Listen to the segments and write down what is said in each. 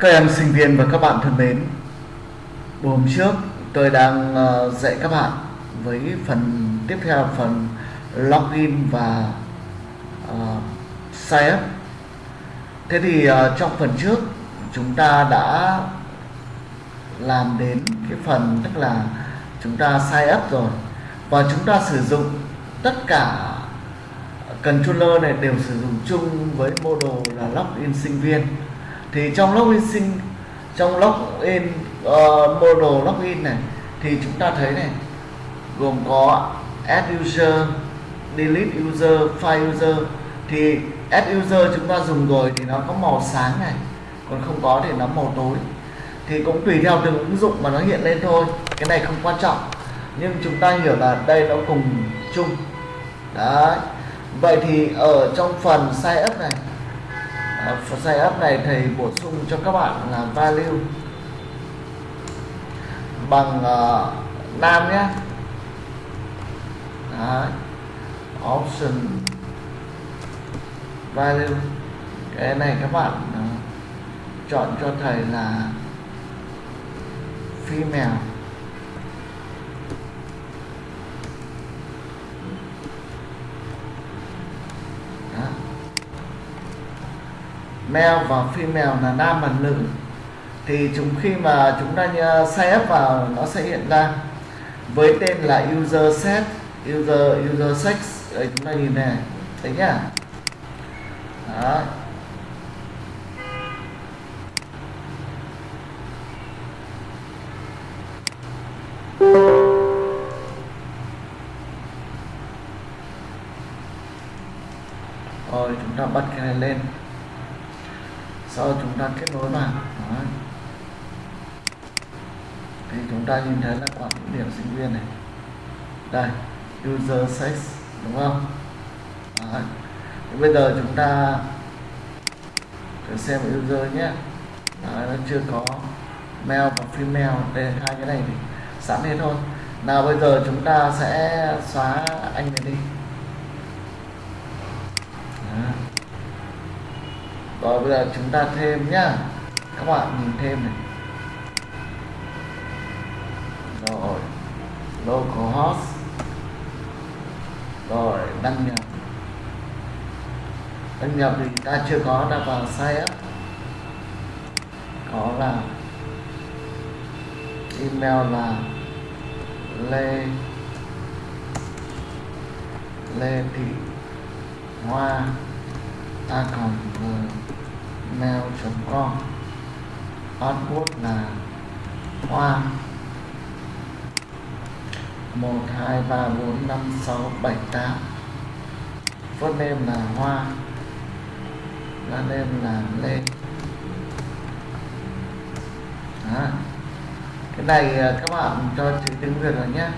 Các em sinh viên và các bạn thân mến, buổi hôm trước tôi đang ờ, dạy các bạn với phần tiếp theo phần login và uh, sign up. Thế thì uh, trong phần trước chúng ta đã làm đến cái phần tức là chúng ta sign up rồi và chúng ta sử dụng tất cả controller này đều sử dụng chung với module là login sinh viên. Thì trong login sinh trong login uh, ờ, model login này thì chúng ta thấy này gồm có add user delete user file user. Thì add user chúng ta dùng rồi thì nó có màu sáng này còn không có thì nó màu tối. Thì cũng tùy theo từng ứng dụng mà nó hiện lên thôi cái này không quan trọng. Nhưng chúng ta hiểu là đây nó cùng chung. Đấy vậy thì ở trong phần size up này à, phần up này thầy bổ sung cho các bạn là value bằng uh, nam nhé Đấy. option value cái này các bạn uh, chọn cho thầy là female male và female là nam và nữ thì chúng khi mà chúng ta ờ, sign ép vào nó sẽ hiện ra với tên là user set user user sex. Đấy, chúng ta nhìn này thấy nhá. Đó rồi chúng ta bật cái này lên sau chúng ta kết nối vào Đó. thì chúng ta nhìn thấy là quản những điểm sinh viên này đây user sex đúng không Đó. Thì bây giờ chúng ta thử xem user nhé Đó, nó chưa có mail và female đây hai cái này thì sẵn hết thôi nào bây giờ chúng ta sẽ xóa anh này đi Đó rồi, bây giờ chúng ta thêm nhá. Các bạn nhìn thêm này. Rồi localhost rồi, đăng nhập. Đăng nhập thì ta chưa có đã vào site có là email là lê lê thị hoa a còn vừa com. Password là hoa một, hai, ba, bốn, năm, sáu, bảy, tám. First name là hoa. Last name là lê. Đó. cái này à, các bạn cho chữ tiếng việt rồi nhé.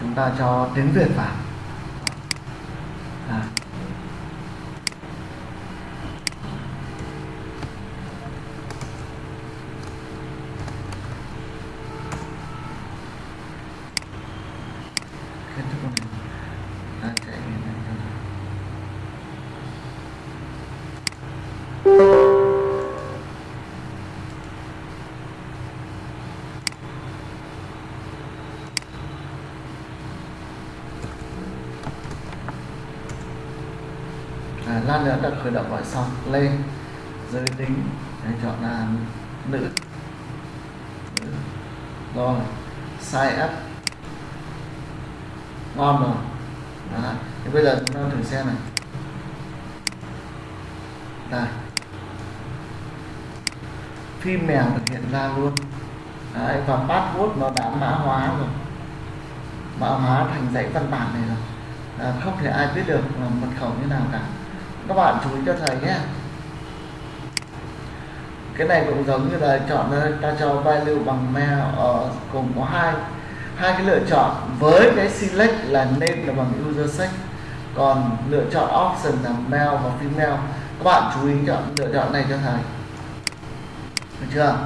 Chúng ta cho tiếng việt vào. Xong lên. Giới tính để chọn là nữ. Ừ. Rồi size up. Ngon rồi Đó. thì bây giờ chúng ta thử xem này. Đây phim mèo được hiện ra luôn. Đấy, và password nó đã mã hóa rồi. Mã hóa thành dãy văn bản này rồi. À, không thể ai biết được là mật khẩu như nào cả các bạn chú ý cho thầy nhé. Cái này cũng giống như là chọn ờ, ta cho value bằng mail ờ, ở cùng có hai hai cái lựa chọn. Với cái select là name là bằng user sex còn lựa chọn option là male và female. Các bạn chú ý chọn lựa chọn này cho thầy. Được chưa?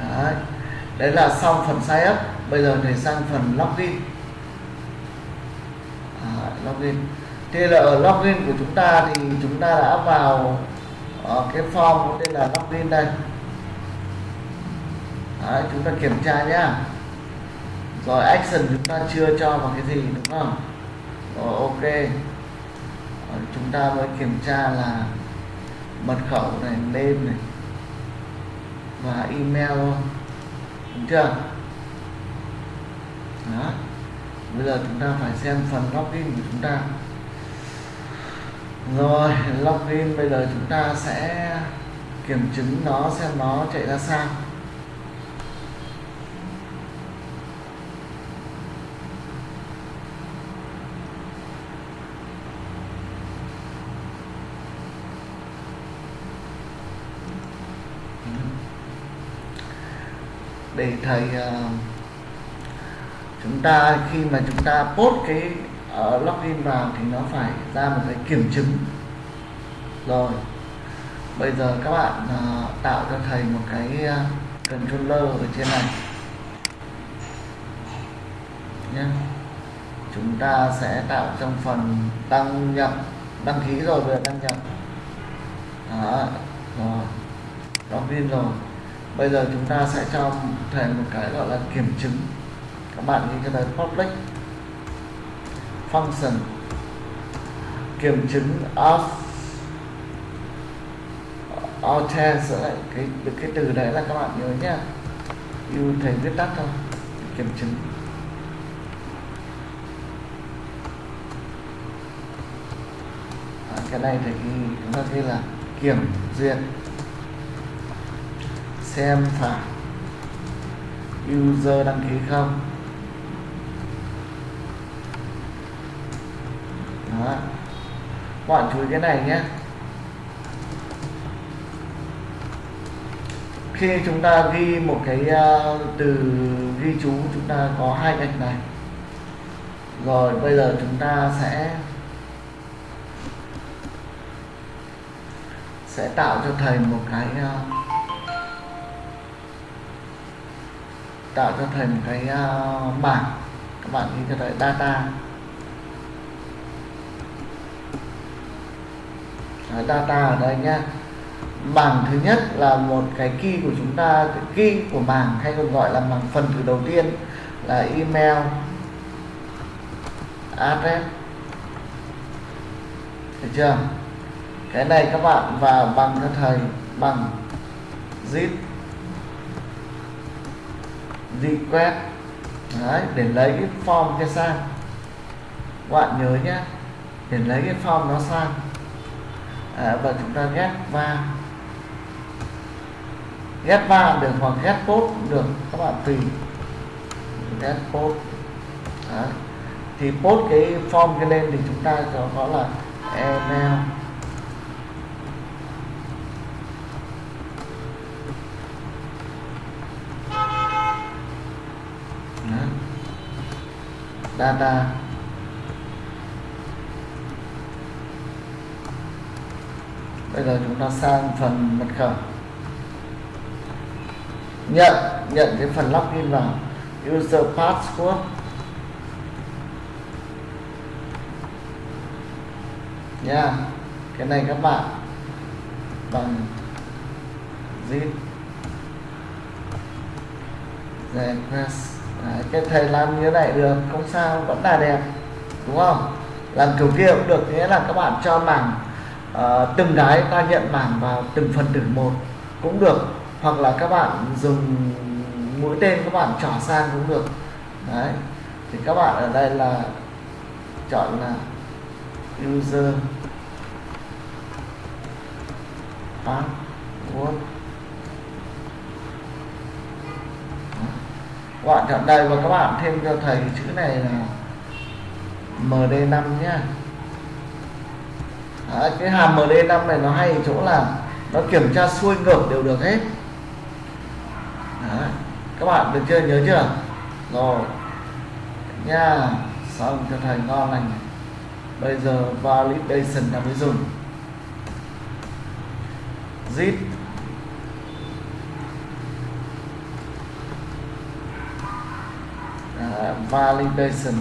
Đấy. Đấy là xong phần sign up. Bây giờ thầy sang phần login. À, login thế là ở login của chúng ta thì chúng ta đã vào ở cái form có tên là login đây. Đấy, chúng ta kiểm tra nhá. Rồi action chúng ta chưa cho vào cái gì đúng không? Rồi ok. Rồi, chúng ta mới kiểm tra là mật khẩu này name này và email. Đúng chưa? Đó. Bây giờ chúng ta phải xem phần login của chúng ta rồi login bây giờ chúng ta sẽ kiểm chứng nó xem nó chạy ra sao. Để thầy uh, chúng ta khi mà chúng ta post cái uh, login vào thì nó phải ra một cái kiểm chứng. Rồi bây giờ các bạn uh, tạo cho thầy một cái uh, controller ở trên này. Nhé chúng ta sẽ tạo trong phần đăng nhập đăng ký rồi vừa đăng nhập. Đó rồi. Login rồi. Bây giờ chúng ta sẽ cho thầy một cái gọi là kiểm chứng. Các bạn ghi cho thầy public function kiểm chứng of authence cái cái từ đấy là các bạn nhớ nhá yêu thầy viết tắt thôi kiểm chứng. À, cái này thì chúng ta ghi là kiểm duyệt xem phải user đăng ký không. Đó. Bạn chú ý cái này nhé. Khi chúng ta ghi một cái uh, từ ghi chú chúng ta có hai gạch này. Rồi bây giờ chúng ta sẽ sẽ tạo cho thầy một cái uh, tạo cho thầy một cái ờ, uh, bảng các bạn ghi cho thầy data Đấy, data ở đây nhá. Bảng thứ nhất là một cái key của chúng ta key của bảng hay còn gọi là bảng phần từ đầu tiên là email address. Được chưa? Cái này các bạn vào bằng cho thầy bằng zip request. Đấy, để lấy cái form cho sang. Các bạn nhớ nhé để lấy cái form nó sang à, và chúng ta ghép va. Ghép va được hoặc ghép post được các bạn tùy. Ghép post Đấy. thì post cái form cái lên thì chúng ta có, có là email data. Bây giờ chúng ta sang phần mật khẩu. Nhận nhận cái phần login vào. User password. Nha cái này các bạn bằng zip. Request Đấy, cái thầy làm như thế này được không sao vẫn là đẹp đúng không? Làm kiểu kia cũng được nghĩa là các bạn cho mảng Ờ, từng cái ta nhận bảng vào từng phần tử một cũng được, hoặc là các bạn dùng mũi tên các bạn trỏ sang cũng được. Đấy, thì các bạn ở đây là chọn là user password. Các bạn chọn đây và các bạn thêm cho thầy chữ này là MD5 nhé à, cái hàm MD5 này nó hay ở chỗ là nó kiểm tra xuôi ngược đều được hết. À, các bạn được chưa? Nhớ chưa? Rồi. Nha. Xong cho thầy ngon lành. Bây giờ validation là mới dùng. Zip. Validation.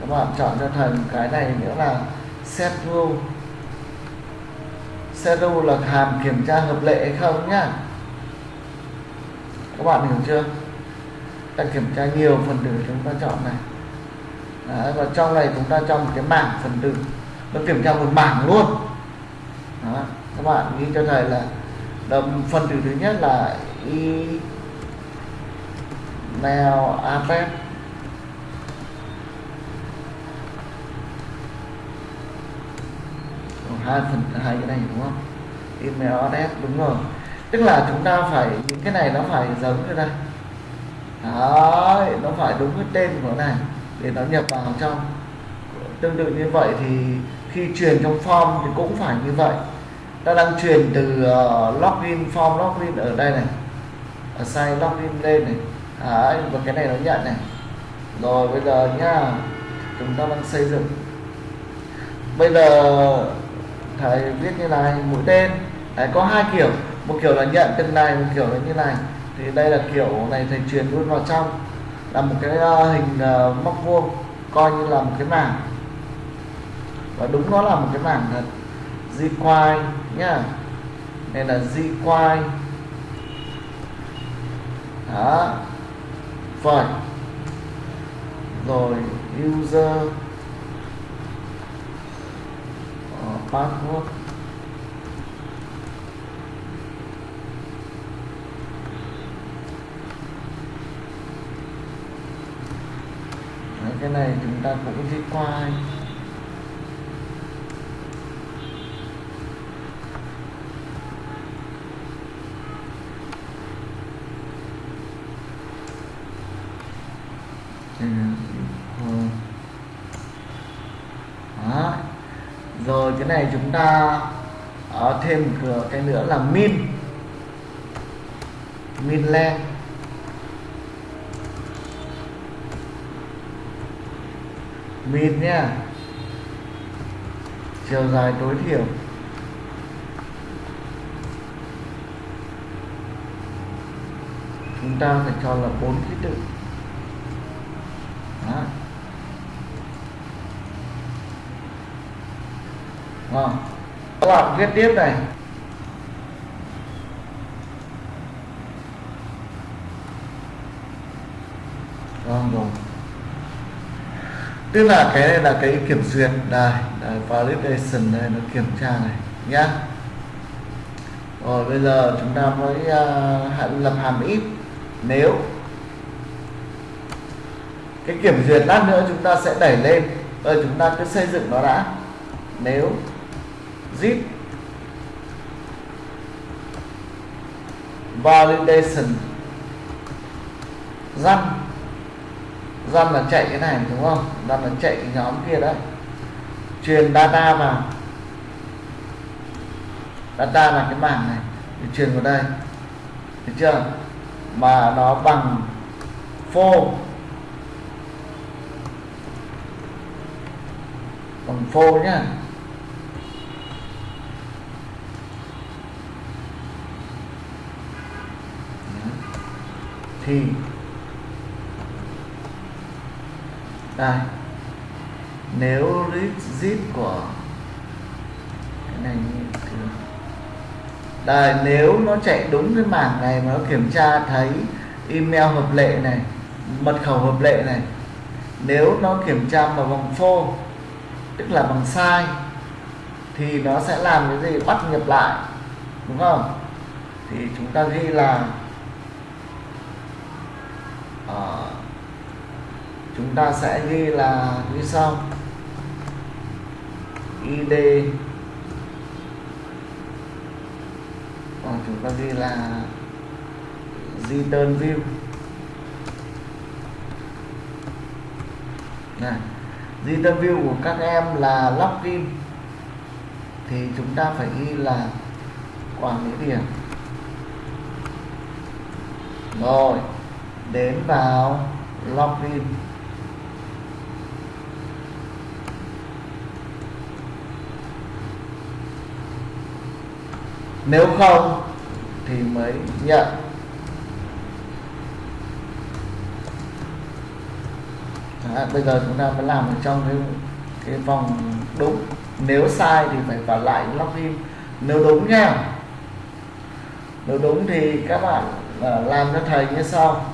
Các bạn chọn cho thầy cái này nữa là set rule set là hàm kiểm tra hợp lệ hay không nhá? Các bạn hiểu chưa? Ta kiểm tra nhiều phần tử chúng ta chọn này. Đấy, và trong này chúng ta cho một cái mảng phần tử. Nó kiểm tra một mảng luôn. Đó, các bạn ghi cho thầy là đồng phần tử thứ nhất là y email address hai phần hai cái này đúng không? Email address đúng rồi. Tức là chúng ta phải những cái này nó phải giống như đây đấy nó phải đúng cái tên của nó này để nó nhập vào trong. Tương tự như vậy thì khi truyền trong form thì cũng phải như vậy. Ta đang truyền từ uh, login form login ở đây này. Ở sai login lên này. Đấy, và cái này nó nhận này. Rồi bây giờ nhá chúng ta đang xây dựng. Bây giờ thầy viết như này mũi tên. Đấy, có hai kiểu. Một kiểu là nhận từng này một kiểu là như này. Thì đây là kiểu này thầy truyền luôn vào trong. Là một cái ờ, hình ờ, móc vuông coi như là một cái mảng. Và đúng nó là một cái mảng thật. Di quai nhá. Nên là di quai. Đó. Phải rồi user. Uh, thuốc Đấy, cái này chúng ta cũng đi qua Đó. rồi cái này chúng ta ở thêm một cái nữa là min. Min len min nhá. Chiều dài tối thiểu. Chúng ta phải cho là bốn ký tự đó. Đó. các bạn viết tiếp này. Vâng rồi. Tức là cái này là cái kiểm duyệt đây, đây validation đây nó kiểm tra này nhá. Rồi bây giờ chúng ta mới uh, lập hàm if. Nếu cái kiểm duyệt lát nữa chúng ta sẽ đẩy lên. Rồi chúng ta cứ xây dựng nó đã. Nếu zip. Validation. Run run là chạy cái này, đúng không? Run là chạy cái nhóm kia đấy. Truyền data vào. Data là cái mảng này. Để truyền vào đây. Được chưa? Mà nó bằng phô bằng phô nhá. Thì đây. Nếu rigid của cái này như đây, nếu nó chạy đúng cái mảng này mà nó kiểm tra thấy email hợp lệ này, mật khẩu hợp lệ này, nếu nó kiểm tra mà bằng phô, tức là bằng sai, thì nó sẽ làm cái gì? Bắt nhập lại, đúng không? Thì chúng ta ghi là à, chúng ta sẽ ghi là như sau. Id còn chúng ta ghi là return view. Này return view của các em là login thì chúng ta phải ghi là quản lý điểm. Rồi đến vào login nếu không thì mới nhận. À, bây giờ chúng ta mới làm ở trong cái cái vòng đúng. Nếu sai thì phải vào lại login nếu đúng nha. Nếu đúng thì các bạn ờ, làm cho thầy như sau.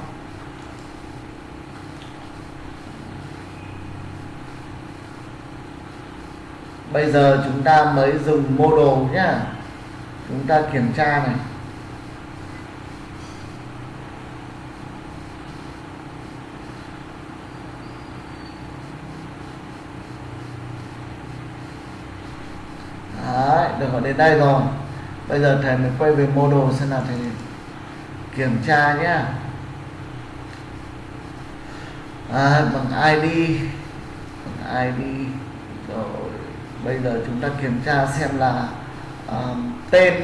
Bây giờ chúng ta mới dùng model nhá. Chúng ta kiểm tra này. Đấy, được ở đến đây rồi. Bây giờ thầy mới quay về model xem nào thầy kiểm tra nhé à, bằng ID bằng ID bây giờ chúng ta kiểm tra xem là uh, tên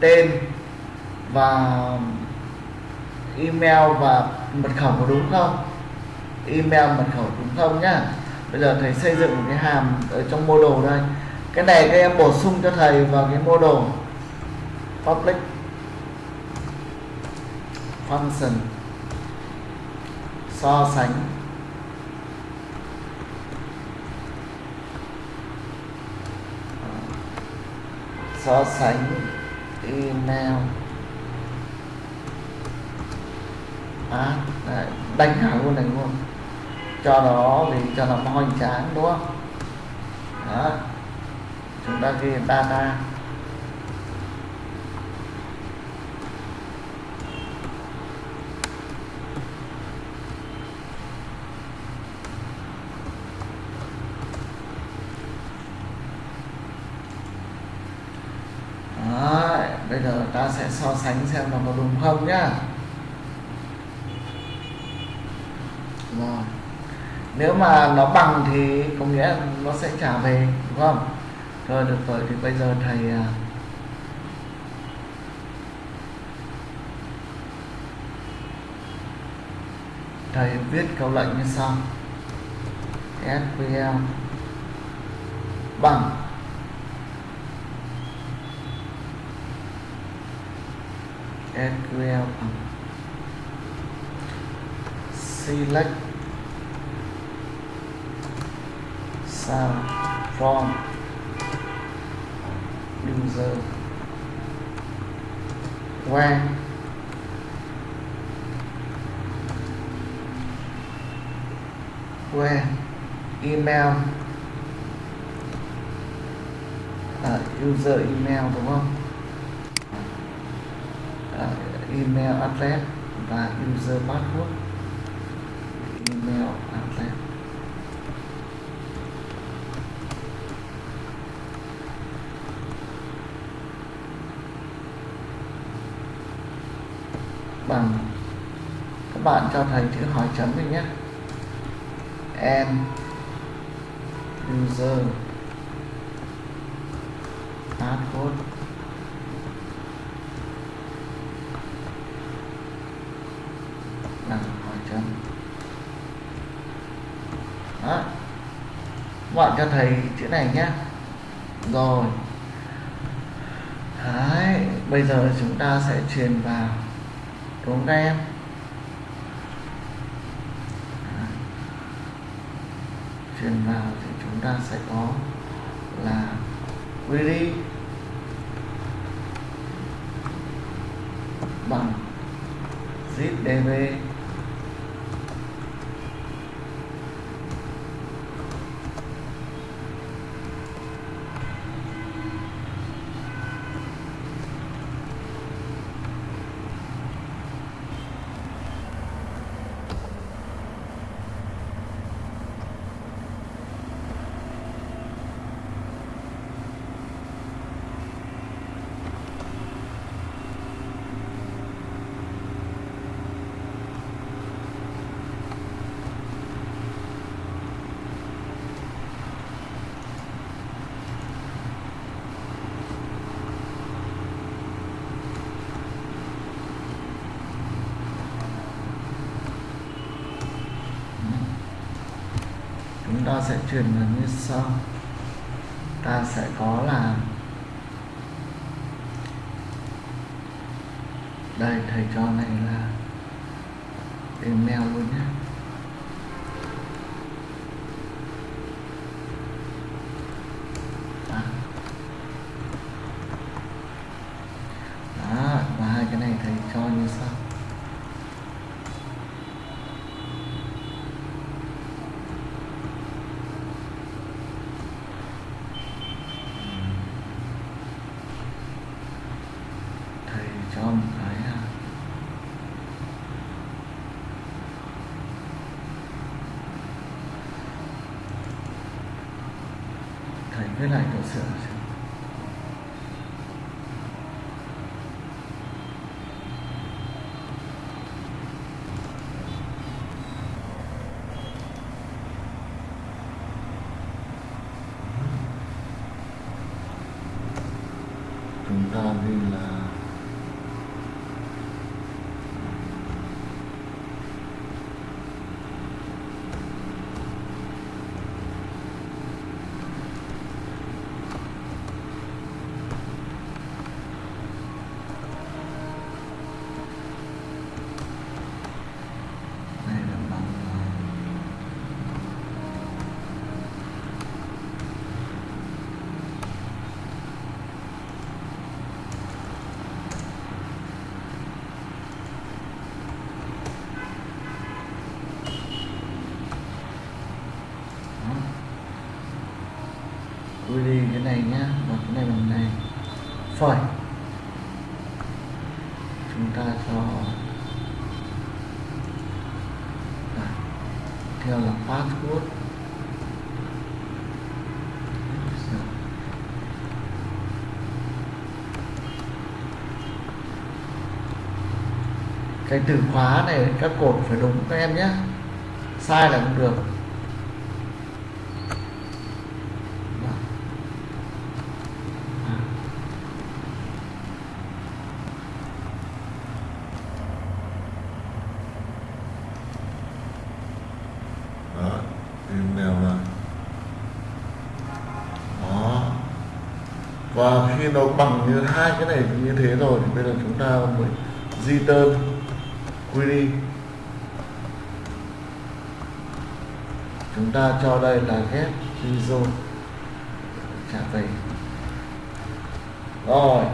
tên và email và mật khẩu có đúng không? Email mật khẩu đúng không nhá? Bây giờ thầy xây dựng một cái hàm ở trong model đây. Cái này các em bổ sung cho thầy vào cái model public function. So sánh. So sánh email à, đấy, đánh hàng luôn này luôn cho nó thì cho nó hoành tráng đúng không? Đó. Chúng ta ghi data Đấy, bây giờ ta sẽ so sánh xem nó có đúng không nhá. Rồi. Nếu mà nó bằng thì có nghĩa nó sẽ trả về, đúng không? Rồi được rồi, thì bây giờ thầy à, thầy viết câu lệnh như sau. SQL bằng SQL ừ. select. Sound from. User where where email. Uh, user email đúng không à, email address và user password. Email address. Bằng các bạn cho thầy chữ hỏi chấm đi nhé. Em, user, password bằng hỏi chấm đó các bạn cho thầy chữ này nhé rồi. Đấy, bây giờ chúng ta sẽ truyền vào đúng không các em truyền vào thì chúng ta sẽ có là query phải viết lại cỡ sửa xem. chúng ta ghi là này là bằng à, Đó. Quy đi cái này nhá và cái này bằng này phẩy chúng ta cho Đây. theo là password cái từ khóa này, các cột phải đúng các em nhé. Sai là không được. Đó. Và khi nó bằng như hai cái này như thế rồi thì bây giờ chúng ta mới di tơn query chúng ta cho đây là get result trả về. Rồi.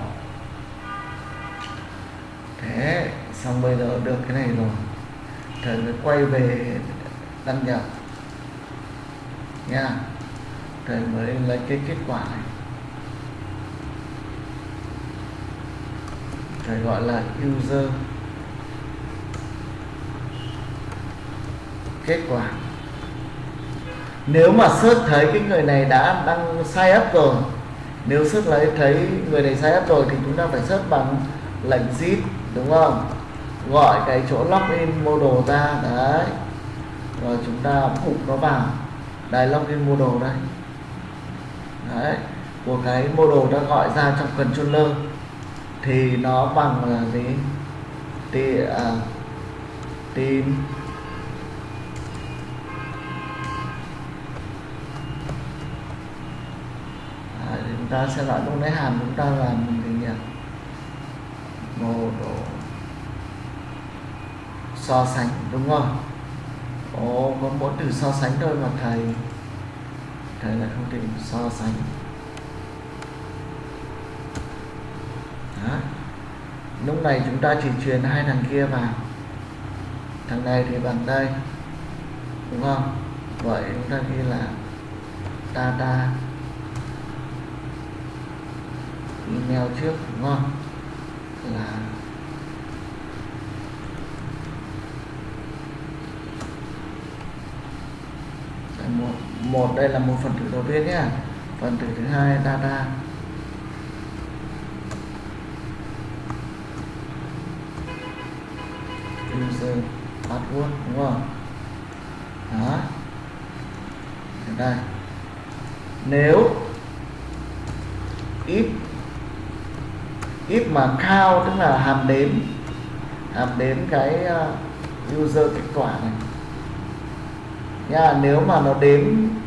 Thế, xong bây giờ được cái này rồi. Thầy mới quay về đăng nhập. Nha. Thầy mới lấy cái kết quả này. Thầy gọi là user. Kết quả. Nếu mà search thấy cái người này đã đăng sai up rồi nếu search lấy thấy người này sai up rồi thì chúng ta phải search bằng lệnh zip đúng không? Gọi cái chỗ login model ra đấy. Rồi chúng ta phục nó vào. Đây login model đây. Đấy của cái model đã gọi ra trong controller thì nó bằng là gì? Thì uh, à, team ta sẽ loại lúc lấy hàm chúng ta làm gì nhỉ model so sánh đúng không? Ồ, có mỗi từ so sánh thôi mà thầy. Thầy là không tìm so sánh. Đó. lúc này chúng ta chỉ truyền hai thằng kia vào. Thằng này thì bằng đây. Đúng không? Vậy chúng ta ghi là ta ta email trước, đúng không? Là một một, đây là một phần tử đầu tiên nhé. Phần tử thứ hai, data. User password, đúng không? Đó. Đây. Nếu if if mà count, tức là hàm đếm hàm đếm cái ờ, user kết quả này. Nha, nếu mà nó đếm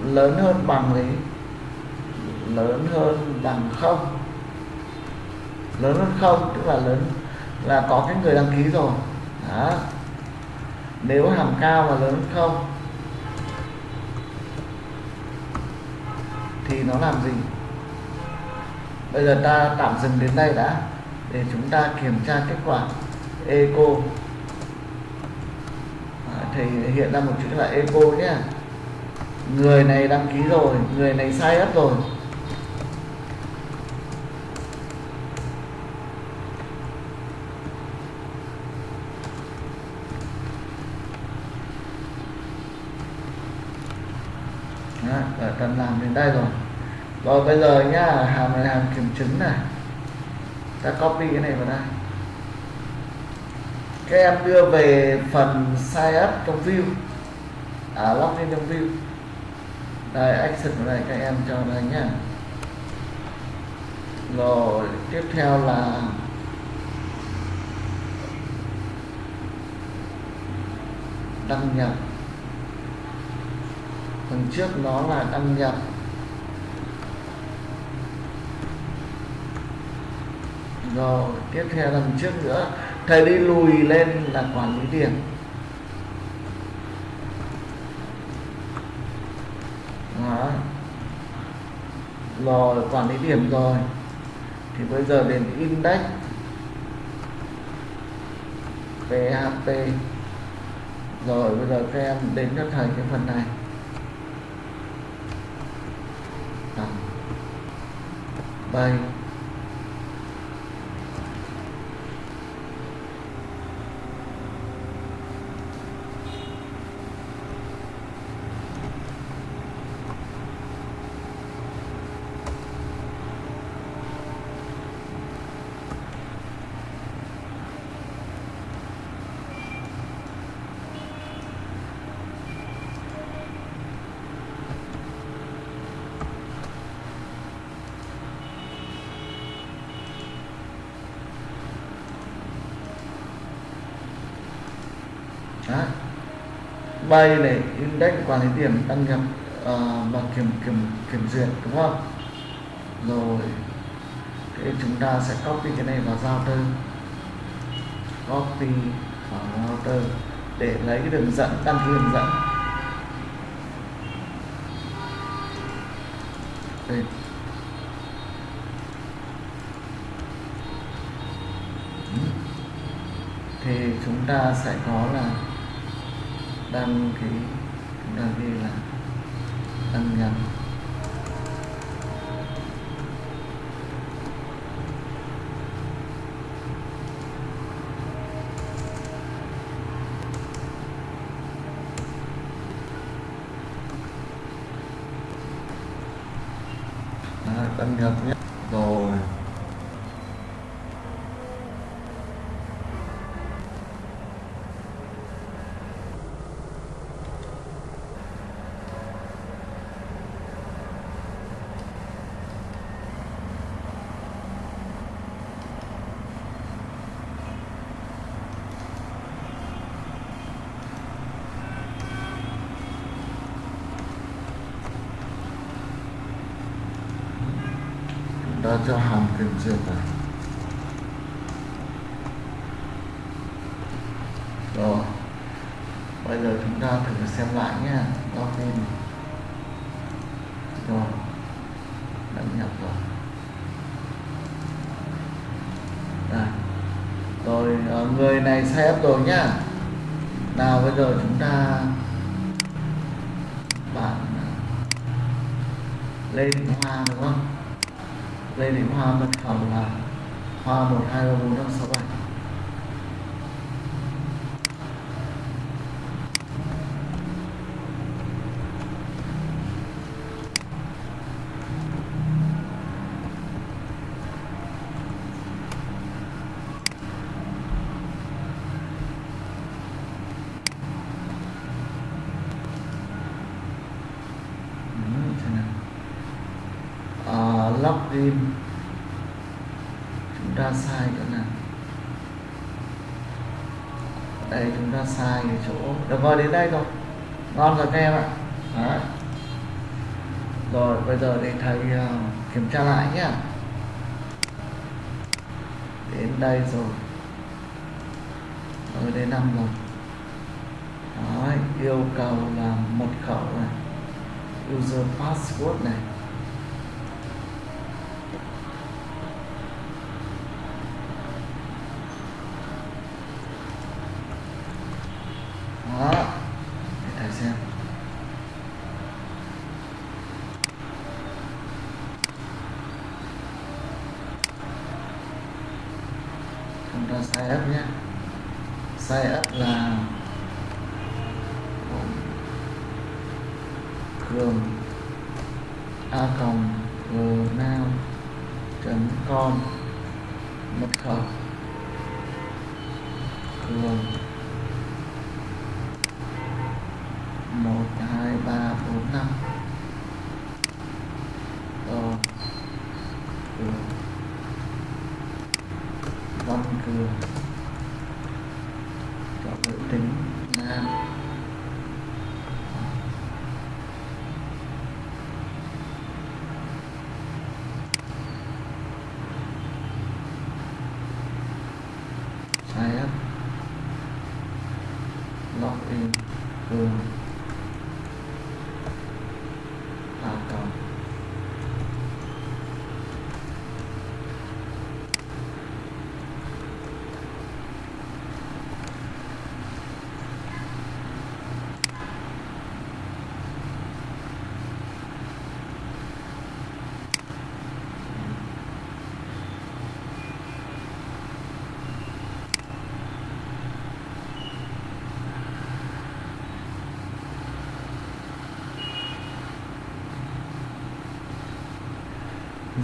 lớn hơn bằng thì lớn hơn bằng không. Lớn hơn không, tức là lớn, là có cái người đăng ký rồi. Đó. Nếu hàm cao mà lớn hơn không, thì nó làm gì? Bây giờ ta tạm dừng đến đây đã để chúng ta kiểm tra kết quả eco. À, thì hiện ra một chữ là eco nhé. Người này đăng ký rồi người này sai up rồi. Đó, cần làm đến đây rồi. Rồi bây giờ nhá hàm này hàm kiểm chứng này ta copy cái này vào đây. Các em đưa về phần sign up trong view. À login trong view. Đây action vào đây, các em cho đây nhá. Rồi, tiếp theo là đăng nhập. Phần trước nó là đăng nhập. Rồi, tiếp theo lần trước nữa. Thầy đi lùi lên là quản lý điểm Đó. rồi, quản lý điểm rồi. Thì bây giờ đến index. PHP rồi, bây giờ các em đến cho thầy cái phần này. Đó. bay Đó bay này index quản lý điểm đăng nhập uh, và kiểm kiểm kiểm duyệt đúng không? Rồi thì chúng ta sẽ copy cái này vào router. Copy vào router để lấy cái đường dẫn đăng ký đường dẫn. Đây. Ừ. Thì chúng ta sẽ có là đang cái chúng ta ghi là đăng nhập Đó, đăng nhập nhé rồi chúng ta cho hàm này rồi, bây giờ chúng ta thử xem lại nhé login rồi đăng nhập rồi. Đây. Rồi ờ, người này set rồi nhá. Nào, bây giờ chúng ta bạn ờ, lên Hoa đúng không? Lê Thị Hoa mật khẩu là Hoa 1 2 3 4 5 6 7 Ừ, thế nào? à, login chúng ta sai chỗ nào đây chúng ta sai cái chỗ được rồi đến đây rồi ngon rồi các em ạ. Đấy. rồi bây giờ để thầy uh, kiểm tra lại nhé đến đây rồi. Rồi đến năm rồi. Đấy, yêu cầu là mật khẩu này user password này.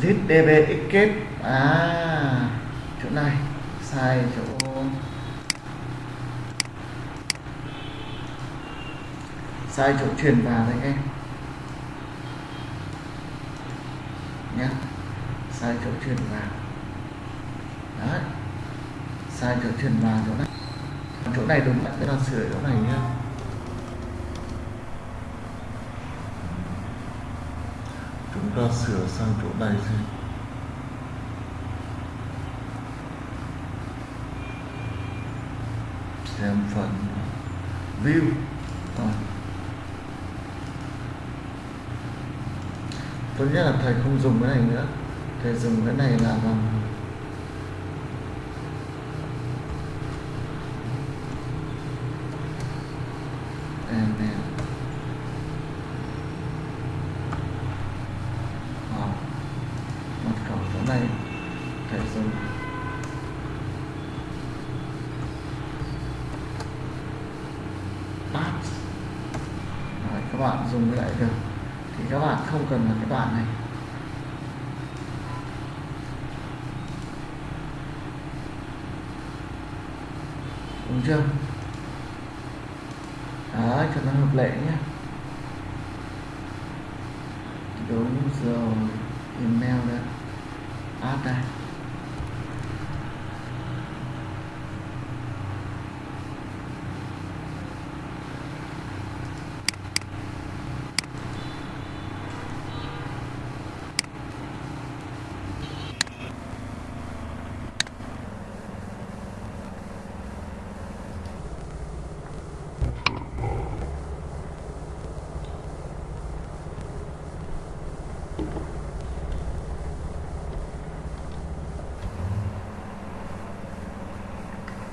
ZDB kết. À chỗ này. Sai chỗ. Sai chỗ truyền vào đấy em. Nhé sai chỗ truyền vào. Đấy. Sai chỗ truyền vào chỗ này. Chỗ này đúng bạn là sửa chỗ này nhé chúng ta sửa sang chỗ này đi, xem phần view. À. tốt nhất là thầy không dùng cái này nữa. Thầy dùng cái này là bằng email Ờ. mật khẩu chỗ này thầy dùng pass Rồi, các bạn dùng cái lại được thì các bạn không cần là cái đoạn này đúng chưa đấy cho nó hợp lệ nhé đúng rồi email đó add đây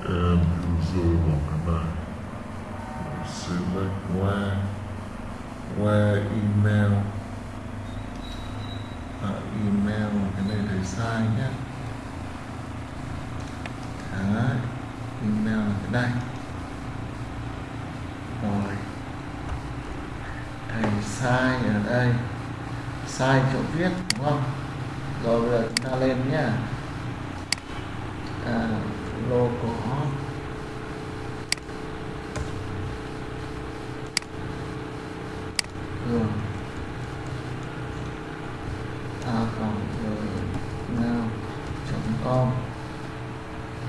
and user vào cái này select where where email à, email cái này thầy sai nhé đấy email là cái đây rồi thầy sai ở đây sai chỗ viết đúng không? Rồi bây giờ chúng ta lên nhé à, logo cường a cộng chấm com.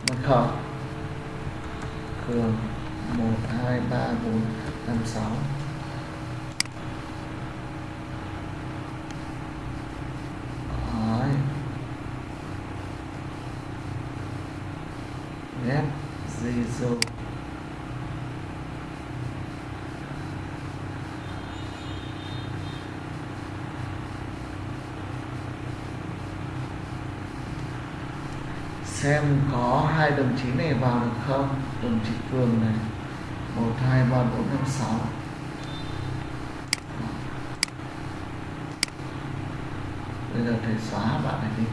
Mật khẩu cường một hai ba bốn năm sáu. xem có hai đồng chí này vào được không? Đồng chí cường này. Một, hai, ba, bốn, năm, sáu. Bây giờ thầy xóa bạn này đi.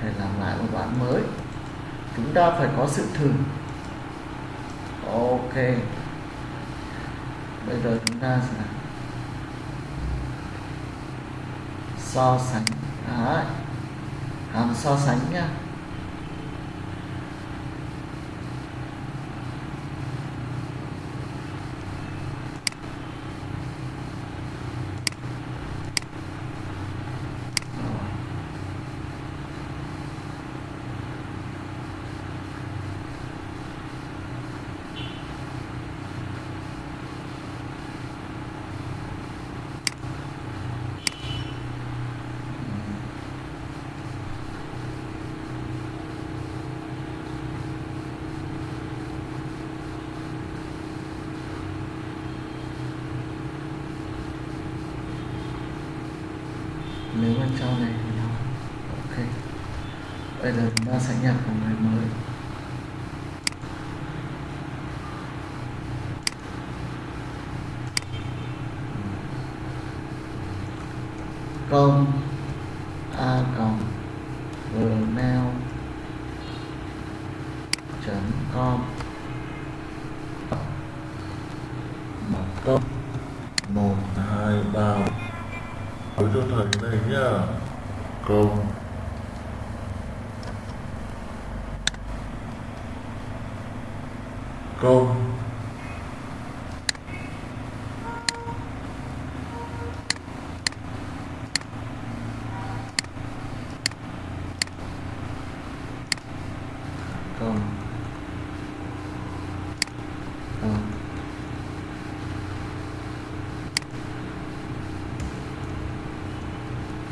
Thầy làm lại một bạn mới. Chúng ta phải có sự thử. Ok. Bây giờ chúng ta sẽ so sánh. Đấy. hàm so sánh nhá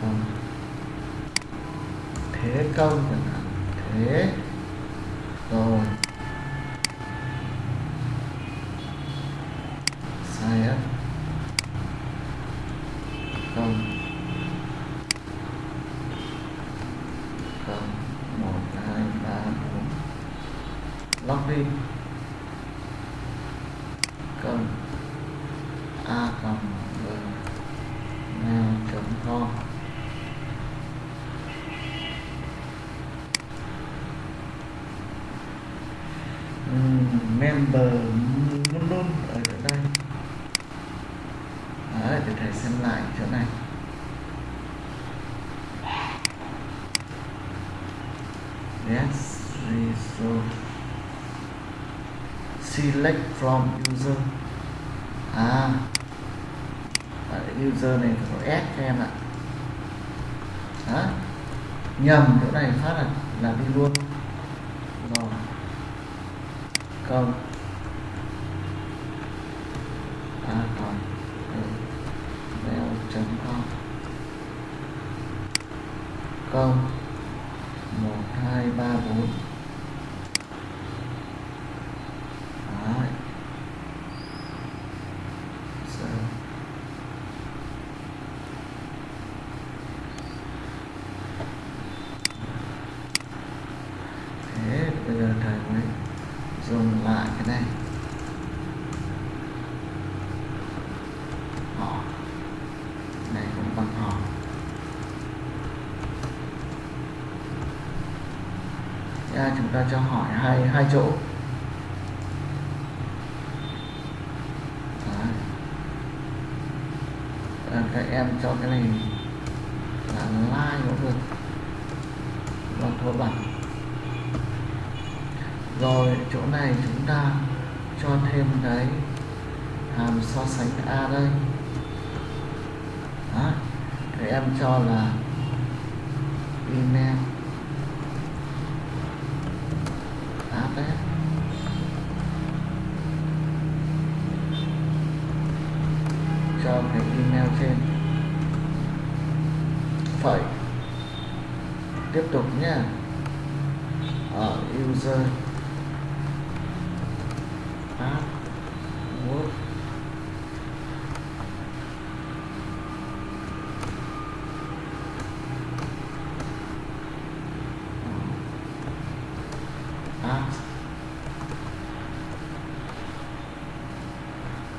어. 대 가운데나. 대. 넣은 sognante ta cho hỏi hai hai chỗ.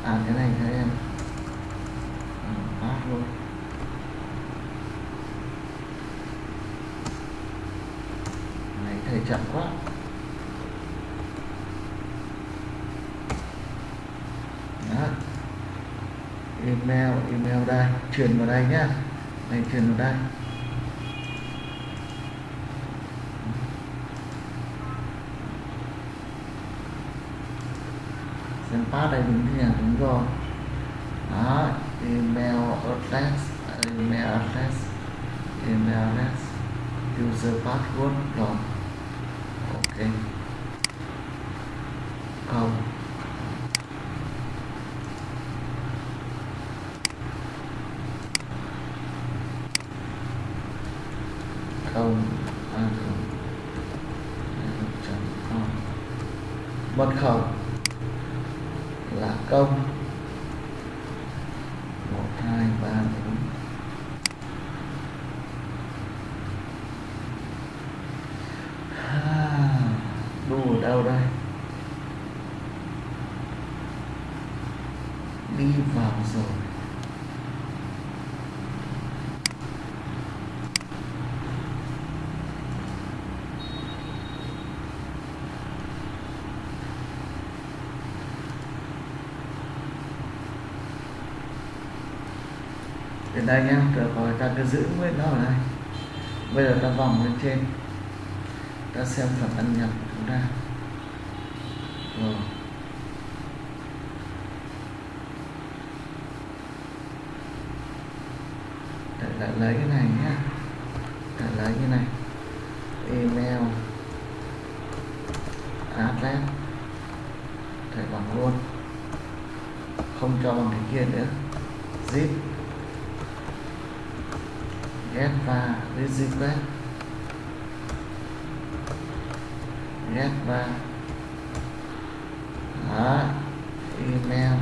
à cái này cái em à, luôn. Này thầy chậm quá. Đó. email email đây truyền vào đây nhá. Này truyền vào đây. Pass đây đúng thì là đúng rồi đó, email address email address email address, user password, rồi. Ok. Không không a chấm com mật khẩu là công một hai ba bốn đu ở đâu đây đi vào rồi đến đây nhá rồi rồi ta cứ giữ nguyên nó ở đây. Bây giờ ta vòng lên trên, ta xem phần ăn nhập của chúng ta. Rồi. Để lại lấy cái này nhá để lấy cái này email address thầy bằng luôn không cho bằng cái kia nữa zip get và request get và đó email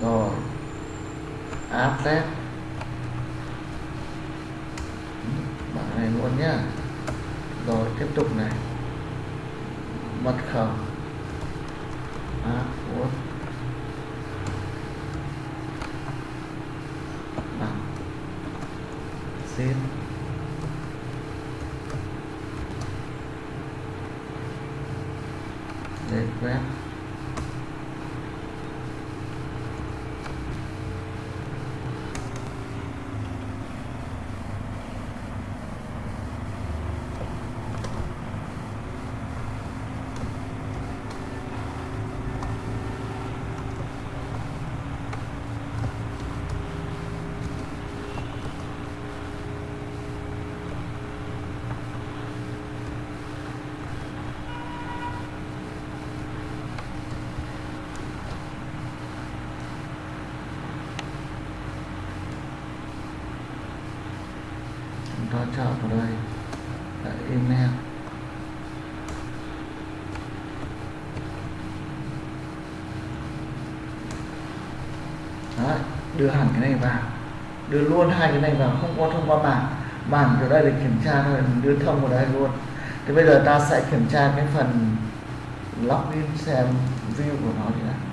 rồi address bằng này luôn nhá rồi tiếp tục này mật khẩu password bằng zip request chúng ta chọn vào đây là email Đấy, đưa hẳn cái này vào. Đưa luôn hai cái này vào, không có thông qua bảng. Bảng ở đây để kiểm tra thôi, mình đưa thông vào đây luôn. Thì bây giờ ta sẽ kiểm tra cái phần login xem view của nó thì nào.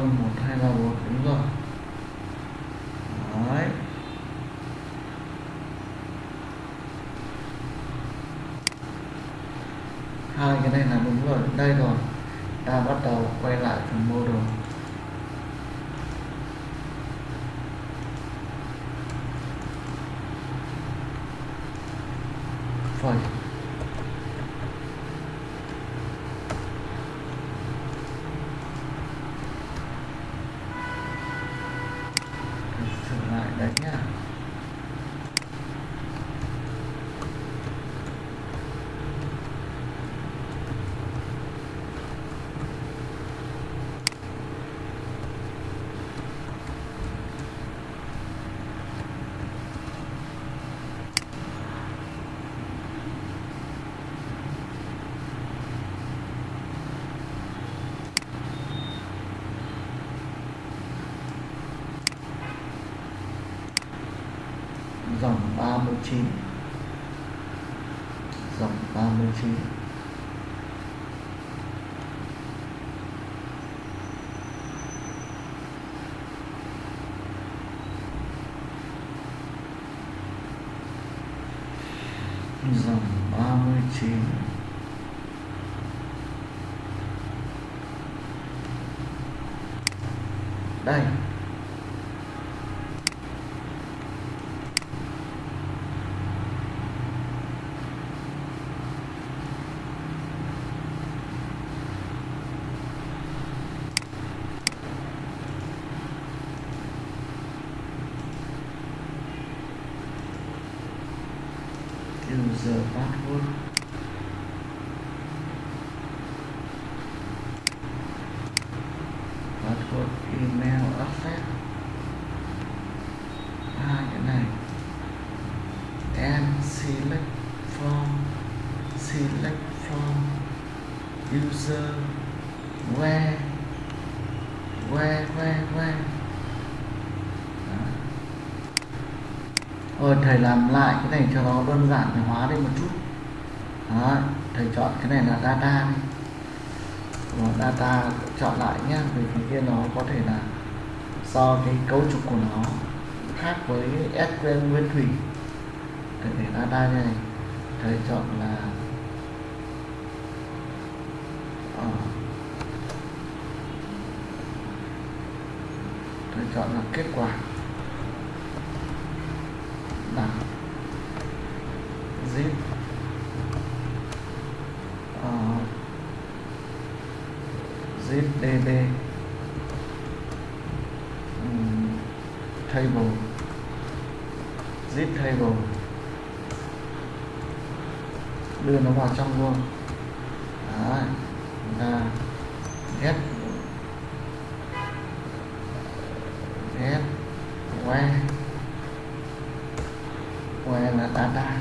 0 1 2 3 4 đúng rồi. Đấy. hai, cái này là đúng rồi. Đây rồi. 39 dòng 39 dòng 39 đây. User password password email access. À cái này. And select from select from user where where where where. Rồi thầy làm lại cái này cho nó đơn giản hóa lên một chút. Đó, thầy chọn cái này là data đi. Data chọn lại nhé Vì phía kia nó có thể là do cái cấu trúc của nó khác với SQL nguyên thủy. Thầy để data như này Thầy chọn là ờ, Thầy chọn là kết quả. Đẳng zip. Uh, zip db um, table. Zip table. Đưa nó vào trong luôn Đấy, chúng ta get get where where là data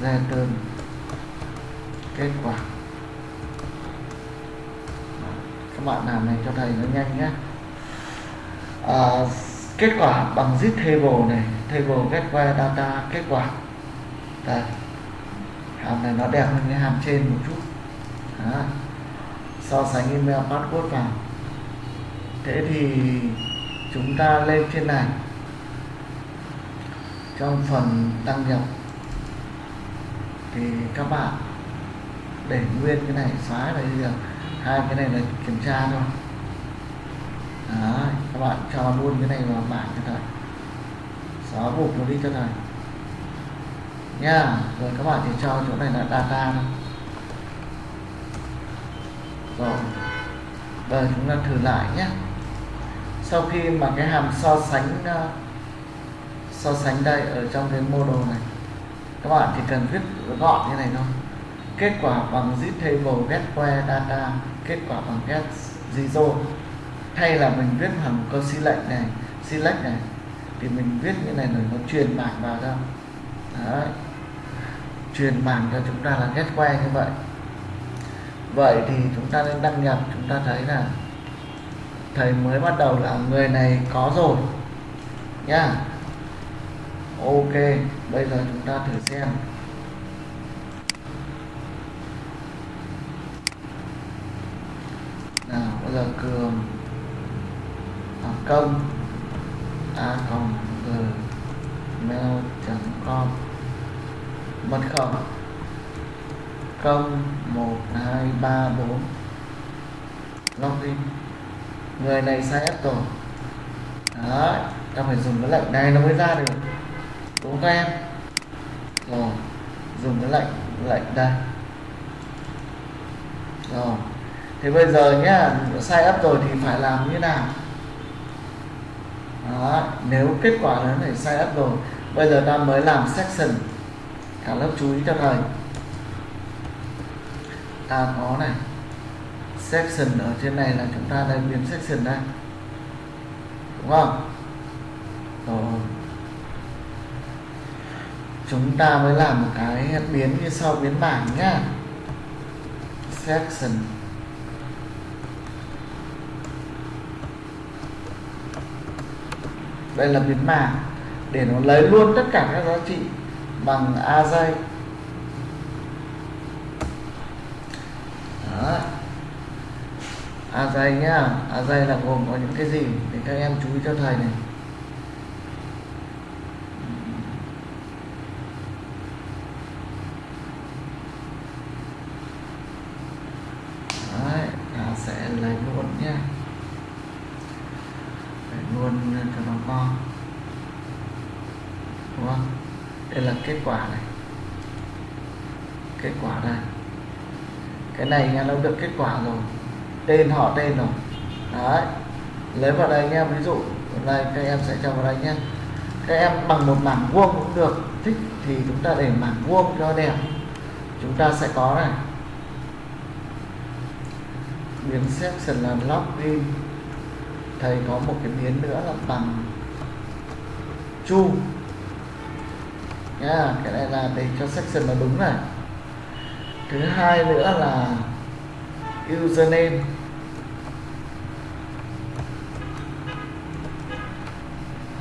return kết quả các bạn làm này cho thầy nó nhanh nhé à, kết quả bằng zip table này table get where data kết quả. Đây hàm này nó đẹp hơn cái hàm trên một chút. Đó. so sánh email password vào. Thế thì chúng ta lên trên này. Trong phần đăng nhập thì các bạn để nguyên cái này xóa là bây giờ hai cái này là kiểm tra thôi. Đấy, các bạn cho luôn cái này vào bảng cho thôi xóa mục nó đi cho thầy. Nha, rồi các bạn thì cho chỗ này là data rồi, bây chúng ta thử lại nhé. Sau khi mà cái hàm so sánh ờ, so sánh đây ở trong cái model này, các bạn chỉ cần viết gọn như này thôi. Kết quả bằng zip table get where data, kết quả bằng get zero. Hay là mình viết hàm câu select này select này thì mình viết như này rồi nó truyền bản vào ra, Đấy. truyền bản cho chúng ta là get where như vậy. Vậy thì chúng ta nên đăng nhập chúng ta thấy là thầy mới bắt đầu là người này có rồi. Nhá. Ok bây giờ chúng ta thử xem. Nào bây giờ cường thành công a cộng gmail com mật khẩu. Công một, hai, ba, bốn. Login người này sai ép rồi đấy, ta phải dùng cái lệnh này nó mới ra được. Đúng các em? Rồi, dùng cái lệnh lệnh đây. Rồi thì bây giờ nhá, sai ấp rồi thì phải làm như nào? Đó, nếu kết quả nó này sai up rồi bây giờ ta mới làm section. Cả lớp chú ý cho thầy. Ta có này section ở trên này là chúng ta đang biến section đây đúng không? Rồi. Chúng ta mới làm một cái biến như sau biến bảng nhá. Section. Đây là biến mảng để nó lấy luôn tất cả các giá trị bằng a dây Đó. a dây nhá a dây là gồm có những cái gì để các em chú ý cho thầy này. Đấy, ta sẽ lấy luôn nhá để luôn cho nó con đúng không đây là kết quả này. Kết quả đây cái này nha nó được kết quả rồi. Tên họ tên rồi. Đấy. Lấy vào đây nha ví dụ đây các em sẽ cho vào đây nhé. Các em bằng một mảng vuông cũng được. Thích thì chúng ta để mảng vuông cho đẹp. Chúng ta sẽ có này. Biến section là login thầy có một cái biến nữa là bằng chu nha cái này là để cho section nó đúng này. Thứ hai nữa là username.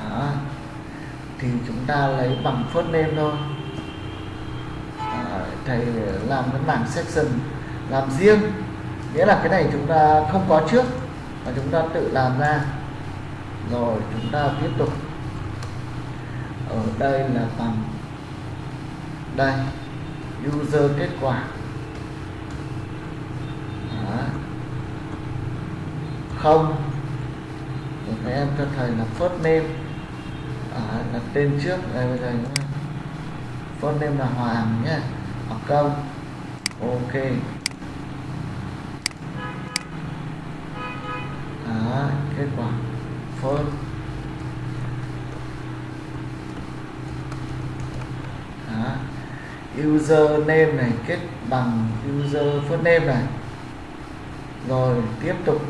Đó. thì chúng ta lấy bằng first name thôi. À, thầy làm cái bảng section làm riêng. Nghĩa là cái này chúng ta không có trước mà chúng ta tự làm ra. Rồi chúng ta tiếp tục. Ở đây là bằng đây user kết quả. Đó. không. Rồi các em cho thầy là first name. À, là tên trước. Đây bây giờ nhá. first name là hoàng nhé. Hoặc công ok. Đó, kết quả. First. Đó user name này kết bằng user first name này. Rồi tiếp tục.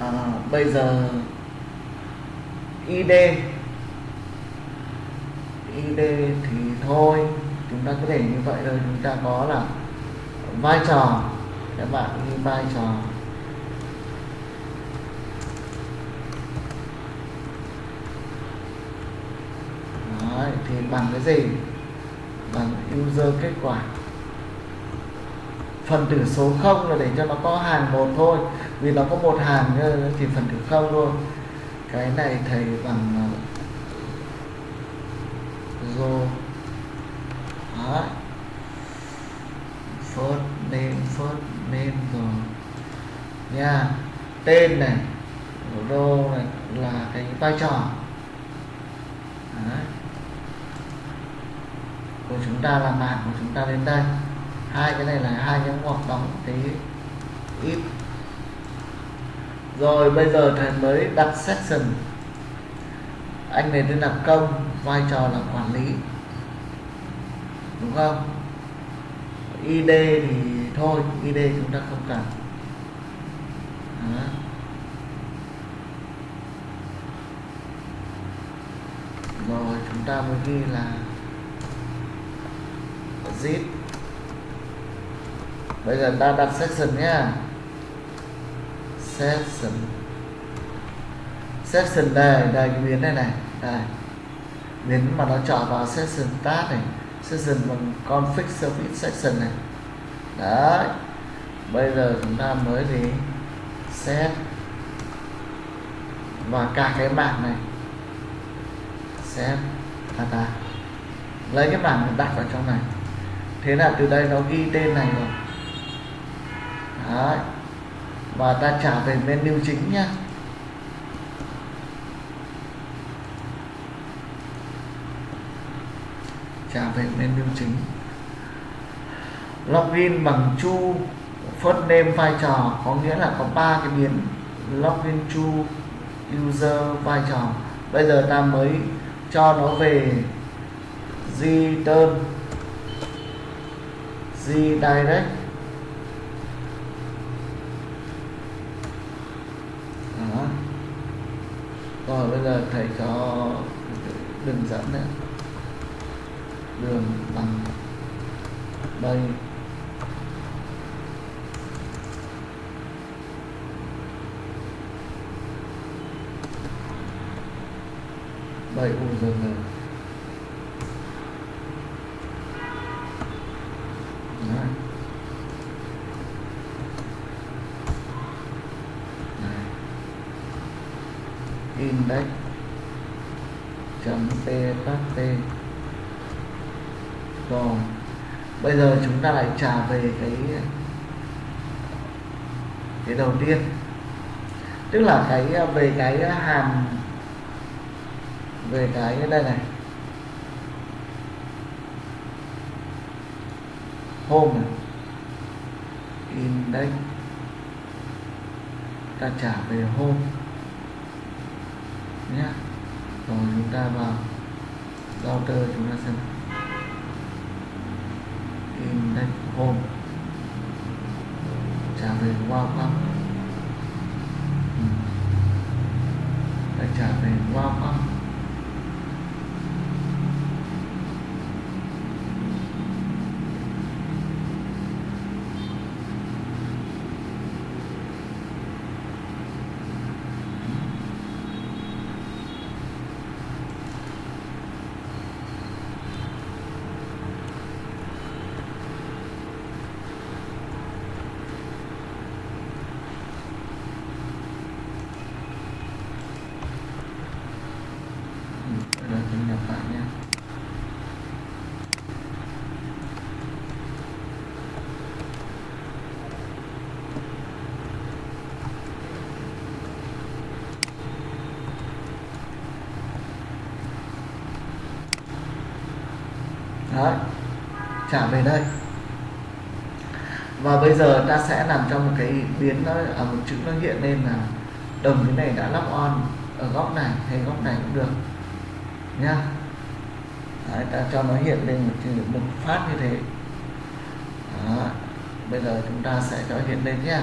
À, bây giờ id id thì thôi chúng ta có thể như vậy thôi. Chúng ta có là vai trò. Các bạn như vai trò. Đấy, thì bằng cái gì? Bằng user kết quả. Phần tử số 0 là để cho nó có hàng một thôi. Vì nó có một hàng thì phần tử không luôn. Cái này thầy bằng uh, rô Đấy. first name first name rồi. Nha. Tên này rô này là cái vai trò. Đấy của chúng ta là mạng của chúng ta đến đây. Hai cái này là hai cái ngoặc đóng thế ít. Rồi, bây giờ thầy mới đặt section. Anh này tên là công, vai trò là quản lý. Đúng không? Id thì thôi id chúng ta không cần. Đó. rồi, chúng ta mới ghi là zip. Bây giờ ta đặt section nhá. Section. Section đây đây, cái biến này này. Đây. Biến mà nó chọn vào section tab này. Section bằng config service section này. Đấy. Bây giờ chúng ta mới đi set. Và cả cái bảng này. Set. Data lấy cái bảng đặt vào trong này thế là từ đây nó ghi tên này rồi. Đấy. Và ta trả về menu chính nhá. Trả về menu chính. Login bằng chu, first name vai trò, có nghĩa là có ba cái biến login chu, user vai trò. Bây giờ ta mới cho nó về return redirect đó. Rồi, bây giờ thầy cho đường dẫn nữa đường bằng đây. Đây u dừng rồi Đấy. Đấy. index chấm txt rồi bây giờ chúng ta lại trả về cái cái đầu tiên. Tức là cái, về cái hàm, về cái đây này. Home này. Index ta trả về home. Nhé rồi chúng ta vào router chúng ta xem in index home trả về welcome ừ. ta trả về welcome Bây giờ tôi nhập lại nhé Đấy, trả về đây. Và bây giờ ta sẽ làm cho một cái biến nó ở một chữ nó hiện lên là đồng cái này đã lắp on ở góc này hay góc này cũng được nhá. Đấy, ta cho nó hiện lên một, chữ- một phát như thế. Đó. bây giờ chúng ta sẽ cho hiện lên nhá.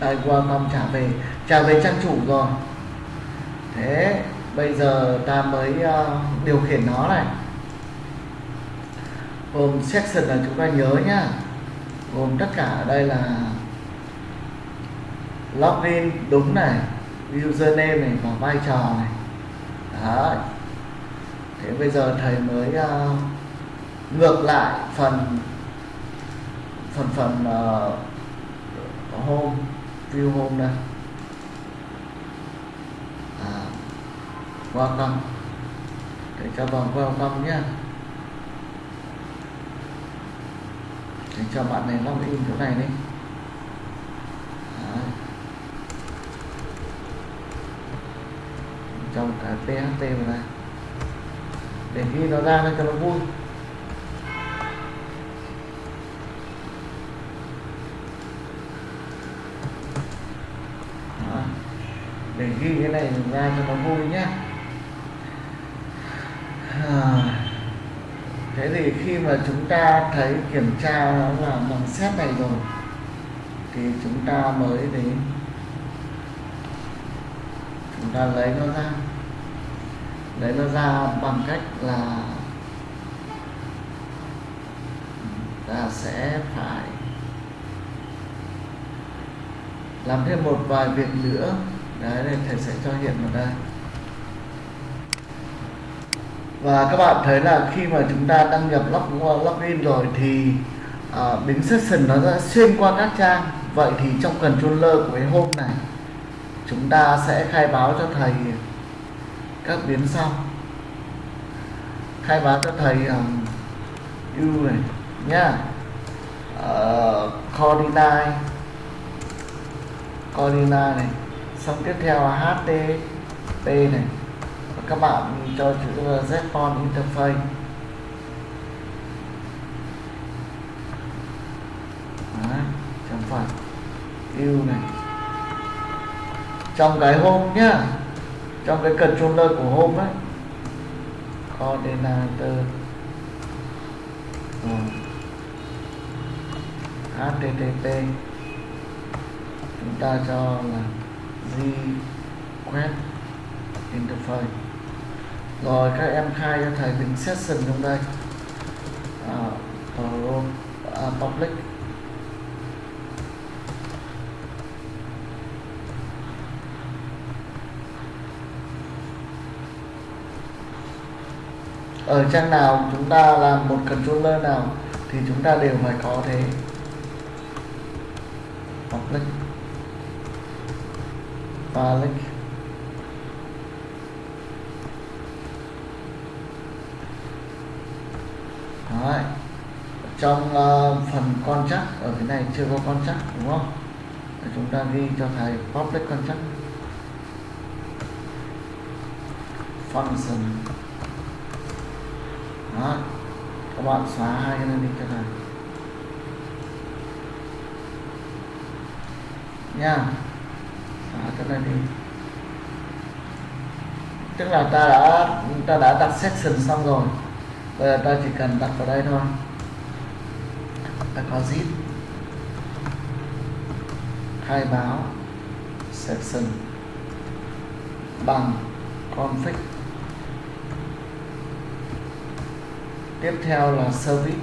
Đây welcome trả về trả về trang chủ rồi. Thế bây giờ ta mới uh, điều khiển nó này. Gồm section là chúng ta nhớ nhá. Gồm tất cả ở đây là login đúng này username này và vai trò này. Đó thế bây giờ thầy mới uh, ngược lại phần phần phần uh, home view home đây à, welcome để cho vào welcome nhé. Để cho bạn này login chỗ này đi. Đấy. trong cái pht này. Để ghi nó ra cho nó vui. Để ghi cái này ra cho nó vui nhé à. thế thì khi mà chúng ta thấy kiểm tra nó là bằng xét này rồi, thì chúng ta mới đến. Chúng ta lấy nó ra. Lấy nó ra bằng cách là ta sẽ phải làm thêm một vài việc nữa. Đấy nên thầy sẽ cho hiện vào đây và các bạn thấy là khi mà chúng ta đăng nhập log, login rồi thì à, uh, biến session nó sẽ xuyên qua các trang. Vậy thì trong controller của cái hôm này chúng ta sẽ khai báo cho thầy các biến sau. Khai báo cho thầy à, um, u này nhá. Uh, coordinate coordinate này. Xong tiếp theo là http này các bạn cho chữ ờ, Zcon interface. Đấy, chấm phạt yêu này. Trong cái home nhá trong cái controller của home ấy coordinator. Ừ. Http chúng ta cho là request interface rồi các em khai cho thầy mình session trong đây. À, à, public. Ở trang nào chúng ta làm một controller nào thì chúng ta đều phải có thế. Public. Public. Đấy. trong uh, phần con chắc ở cái này chưa có con chắc đúng không? Để chúng ta ghi cho thầy public con chắc. Function. Đó các bạn xóa hai cái này đi cho thầy. Nha. Xóa cái này đi. Tức là ta đã ta đã đặt section xong rồi bây giờ ta chỉ cần đặt vào đây thôi. Ta có zip. Khai báo section bằng config. Tiếp theo là service.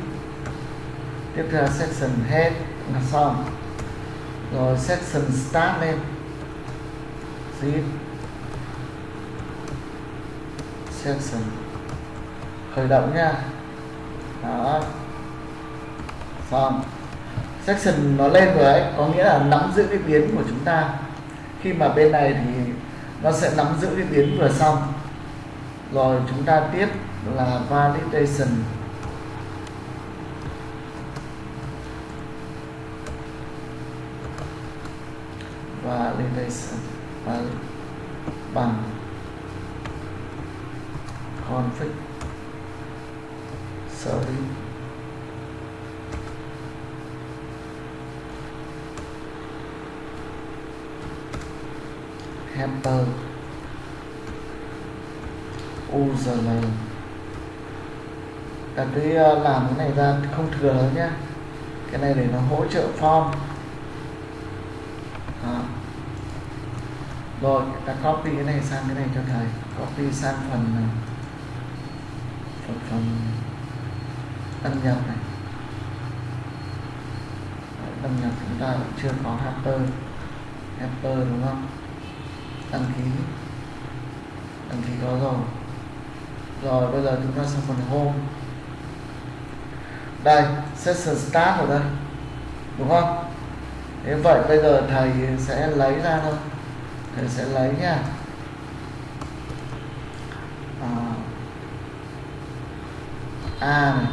Tiếp theo là section head là xong. Rồi section start lên. Zip. Section khởi động nha. Đó. Xong. Section nó lên rồi ấy, có nghĩa là nắm giữ cái biến của chúng ta. Khi mà bên này thì nó sẽ nắm giữ cái biến vừa xong. Rồi chúng ta tiếp là validation. Validation. Bằng config sorry. Hamper. User ta cứ làm cái này ra không thừa nữa nhá. Cái này để nó hỗ trợ form. Đó. rồi, ta copy cái này sang cái này cho thầy. Copy sang phần phần phần đâm nhập này. Đấy, đăng nhập chúng ta cũng chưa có helper helper đúng không? Đăng ký. Đăng ký có rồi. Rồi bây giờ chúng ta sang phần home. Đây session start ở đây. Đúng không? Thế vậy bây giờ thầy sẽ lấy ra thôi. Thầy sẽ lấy nha. À, a này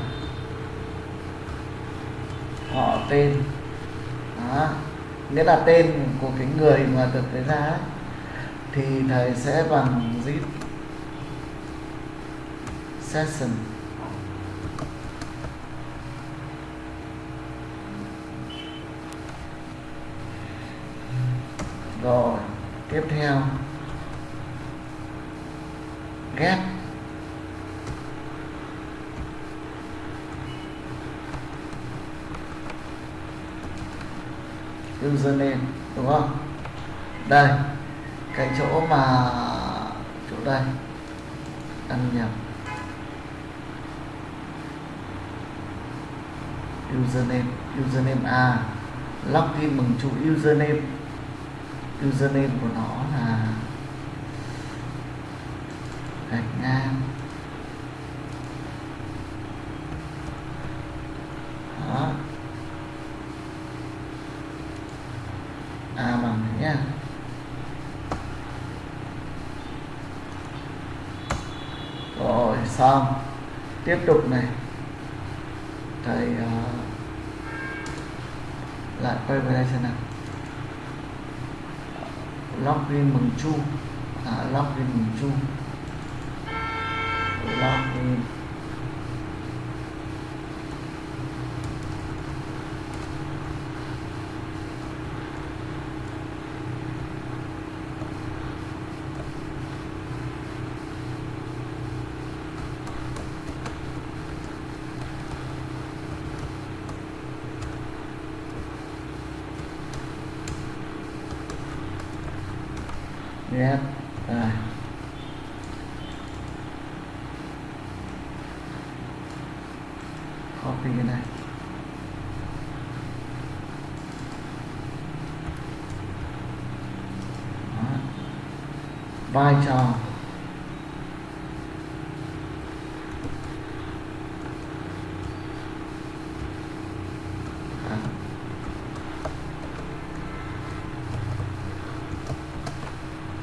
họ tên. Đó. Nghĩa là tên của cái người mà được lấy ra ấy, thì thầy sẽ bằng zip session. Rồi tiếp theo. Get username đúng không? Đây, cái chỗ mà, chỗ đây. Ăn nhập username username a login bằng chủ username username của nó là gạch ngang đó a bằng này nhá rồi xong tiếp tục này. Thầy uh, lại quay về đây xem nào. Login bằng chu à, login bằng chu login ghép rồi copy cái này Đó vai trò. Đó.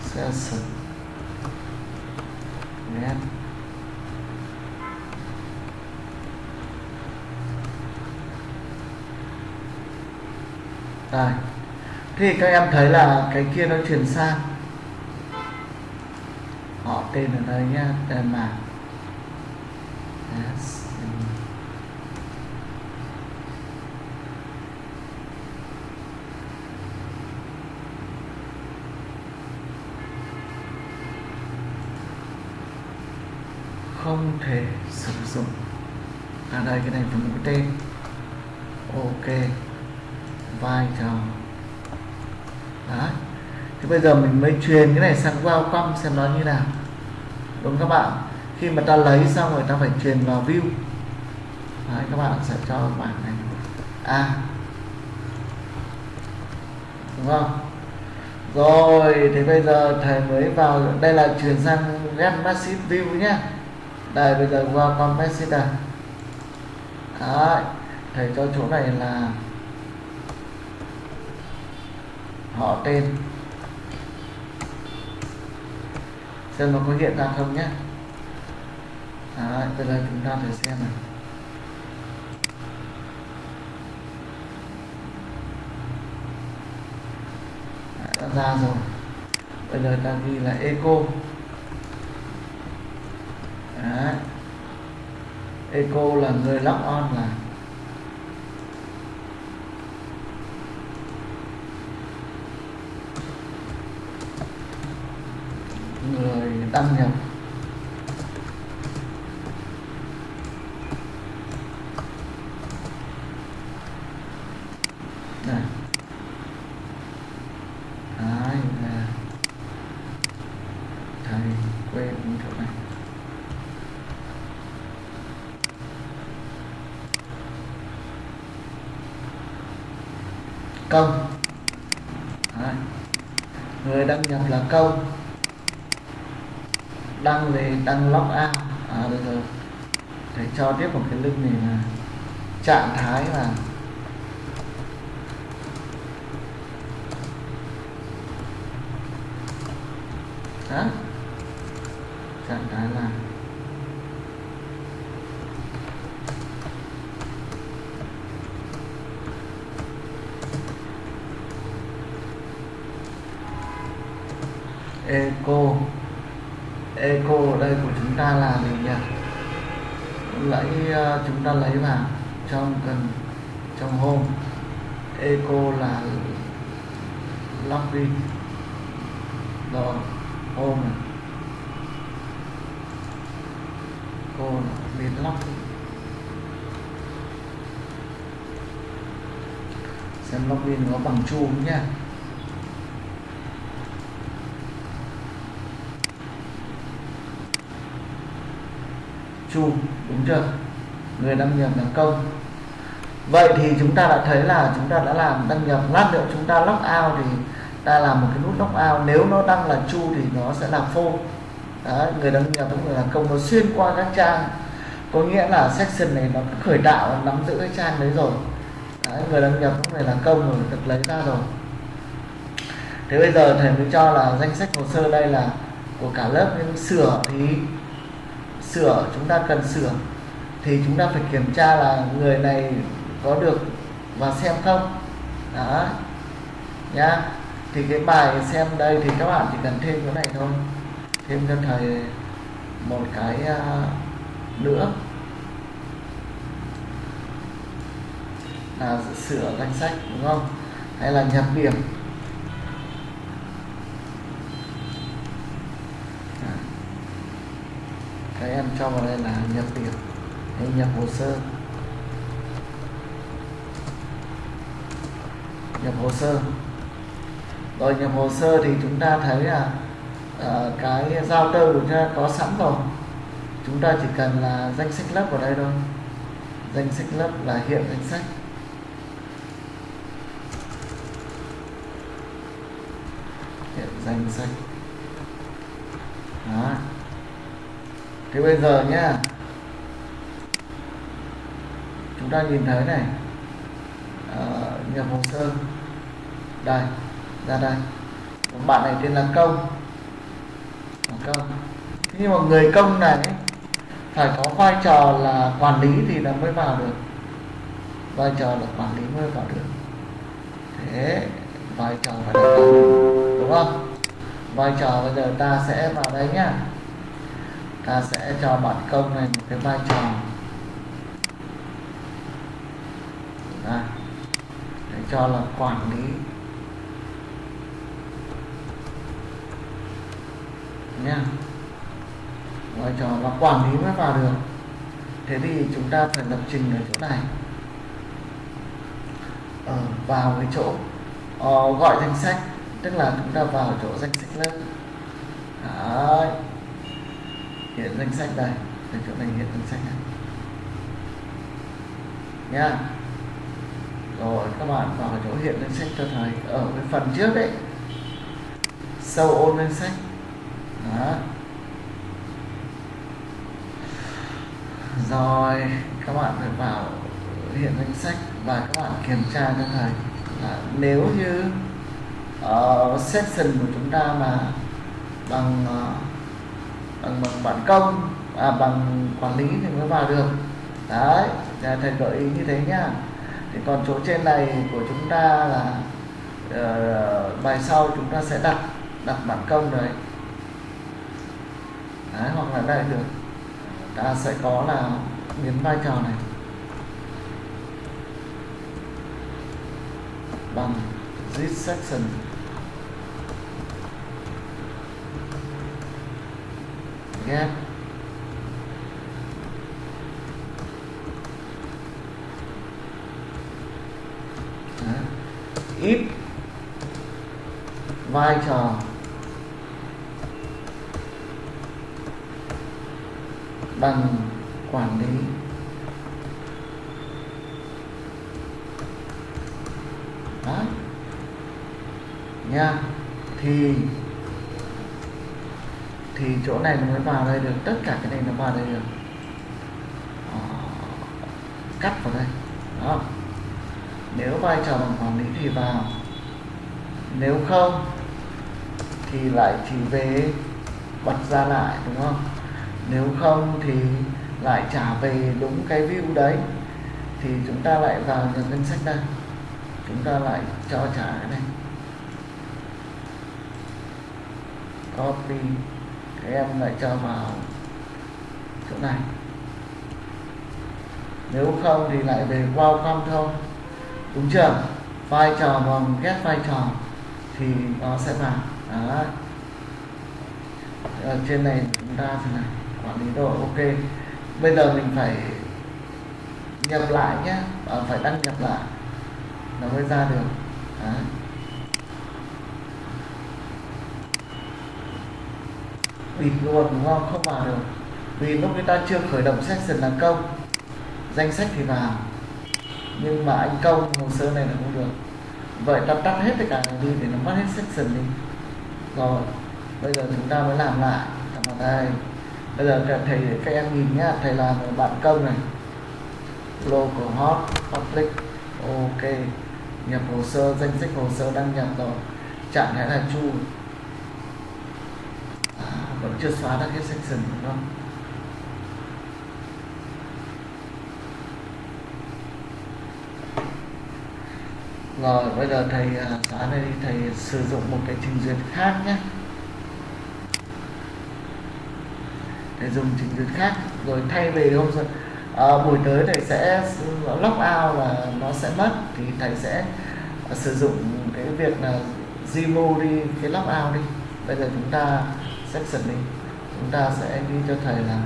session get thì các em thấy là cái kia nó chuyển sang họ tên dạ, không thể sử dụng. Ở đây, cái này phần cái tên. Ok. Vai trò. Đó. thì bây giờ mình mới truyền cái này sang welcome xem nó như nào đúng các bạn. Khi mà ta lấy xong rồi ta phải truyền vào view. Đấy các bạn sẽ cho bảng này. A à. đúng không? Rồi thì bây giờ thầy mới vào. Đây là chuyển sang get massive view nhé. Đây bây giờ qua con message Đấy, thầy cho chỗ này là họ tên. Xem nó có hiện ra không nhé. Đấy, bây giờ chúng ta thử xem này Đấy, đã ra rồi. Bây giờ ta ghi là eco. Đấy. Eco là người lock on là người đăng nhập này Đấy là thầy quên chỗ này công Đấy. người đăng nhập là công đăng về đăng log out à được rồi thầy cho tiếp một cái link này là trạng thái là đó trạng thái là eco eco ở đây của chúng ta là gì nhỉ lấy uh, chúng ta lấy vào trong cần trong home eco là login rồi home này cô biến log xem login có bằng chu nha. Nhá chu đúng chưa? Người đăng nhập là công. Vậy thì chúng ta đã thấy là chúng ta đã làm đăng nhập. Lát nữa chúng ta lock out thì ta làm một cái nút lock out. Nếu nó đăng là chu thì nó sẽ là phô Đấy, người đăng nhập cũng người là công. Nó xuyên qua các trang. Có nghĩa là section này nó khởi tạo nắm giữ cái trang đấy rồi người đăng nhập cũng người là công rồi được lấy ra rồi. Thế bây giờ thầy mới cho là danh sách hồ sơ đây là của cả lớp nhưng sửa thì sửa chúng ta cần sửa. Thì chúng ta phải kiểm tra là người này có được và xem không. Đó. Nhá. Thì cái bài xem đây thì các bạn chỉ cần thêm cái này thôi. Thêm cho thầy một cái uh, nữa. Là sửa danh sách đúng không? Hay là nhập điểm? À. Các em cho vào đây là nhập điểm hay nhập hồ sơ? Nhập hồ sơ. Rồi nhập hồ sơ thì chúng ta thấy là uh, cái giao tơ của chúng ta có sẵn rồi. Chúng ta chỉ cần là danh sách lớp vào đây thôi. Danh sách lớp là hiện danh sách hiện danh sách đó. Thế bây giờ nhá. Chúng ta nhìn thấy này. À, nhập hồ sơ. Đây ra đây. Bạn này tên là công. Công. Thế nhưng mà người công này phải có vai trò là quản lý thì là mới vào được. Vai trò là quản lý mới vào được. Thế vai trò phải là đúng không? Vai trò bây giờ ta sẽ vào đây nhá. Ta sẽ cho bản công này một cái vai trò. À, để cho là quản lý. Nha vai trò là quản lý mới vào được. Thế thì chúng ta phải lập trình ở chỗ này. Ở vào cái chỗ ờ, gọi danh sách tức là chúng ta vào chỗ danh sách lớp. Đấy. hiện danh sách đây. Ở chỗ này, hiện danh sách này. Nha. Rồi, các bạn vào chỗ hiện danh sách cho thầy. Ở cái phần trước đấy sâu ôn danh sách. Đó. Rồi, các bạn phải vào hiện danh sách và các bạn kiểm tra cho thầy là nếu như Ờ, uh, section của chúng ta mà bằng uh, bằng bằng bản công à, bằng quản lý thì mới vào được. Đấy thầy gợi ý như thế nhá. Thì còn chỗ trên này của chúng ta là uh, bài sau chúng ta sẽ đặt đặt bản công đấy. Đấy, hoặc là đây được. Ta sẽ có là biến vai trò này. Bằng this section. Nhé. Ít. Vai trò. Bằng quản lý. Đó nha. Thì thì chỗ này nó mới vào đây được, tất cả cái này nó vào đây được. Đó. cắt vào đây, đó. Nếu vai trò bằng quản lý thì vào. Nếu không thì lại chỉ về bật ra lại, đúng không? Nếu không thì lại trả về đúng cái view đấy. Thì chúng ta lại vào nhập ngân sách đây. Chúng ta lại cho trả cái này. Copy em lại cho vào chỗ này. Nếu không thì lại về welcome thôi đúng chưa? Vai trò bằng ghét vai trò thì nó sẽ vào. Đó ở trên này chúng ta thế này quản lý độ ok. Bây giờ mình phải nhập lại nhé à, phải đăng nhập lại. Nó mới ra được. Đấy. Bịt luôn đúng không không vào được, vì lúc người ta chưa khởi động section là công danh sách thì vào nhưng mà anh công hồ sơ này là không được. Vậy ta tắt hết tất cả này đi để nó mất hết section đi. Rồi, bây giờ chúng ta mới làm lại. Làm vào đây bây giờ thầy, các em nhìn nhá, thầy làm bạn công này. Local hot public. Ok, nhập hồ sơ, danh sách hồ sơ đăng nhập rồi. Trạng thái là chu vẫn chưa xóa được cái section đúng không rồi bây giờ thầy à, xóa này thầy sử dụng một cái trình duyệt khác nhé. Thầy dùng trình duyệt khác. Rồi thay vì hôm giờ à, buổi tới thầy sẽ à, lock out là nó sẽ mất. Thì thầy sẽ à, sử dụng cái việc là remove đi cái lock out đi. Bây giờ chúng ta section đi. Chúng ta sẽ ghi cho thầy là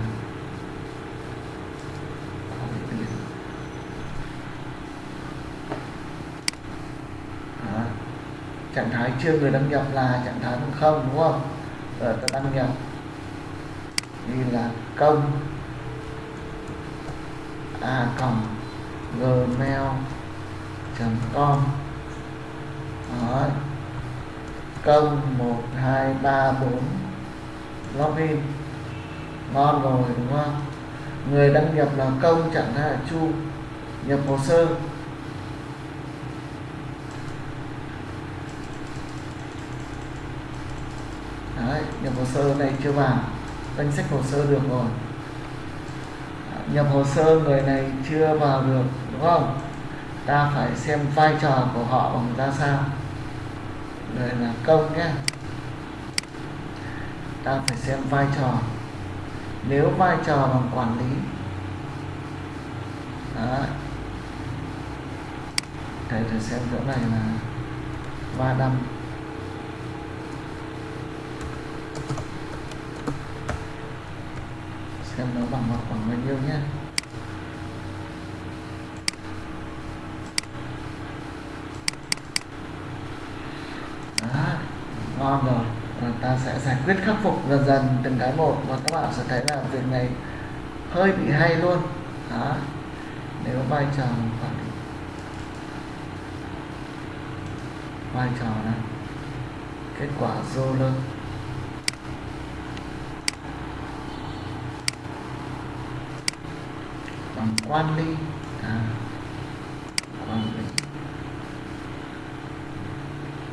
Đó. trạng thái chưa người đăng nhập là trạng thái không đúng không? Rồi ta đăng nhập. Ghi là công. A cộng gmail com. Đó. công một hai ba bốn login ngon rồi đúng không? Người đăng nhập là công chẳng hạn là chu. Nhập hồ sơ. Đấy, nhập hồ sơ này chưa vào. Danh sách hồ sơ được rồi. Nhập hồ sơ người này chưa vào được đúng không? Ta phải xem vai trò của họ bằng ra sao. Người là công nhé ta phải xem vai trò. Nếu vai trò bằng quản lý đấy thầy xem chỗ này là ba năm xem nó bằng một khoảng bao nhiêu nhé. Đó, ngon rồi sẽ giải quyết khắc phục dần dần từng cái một. Và các bạn sẽ thấy là việc này hơi bị hay luôn. Đó. Nếu vai trò quản lý vai trò này kết quả dô lên bằng quan ly. À, quan lý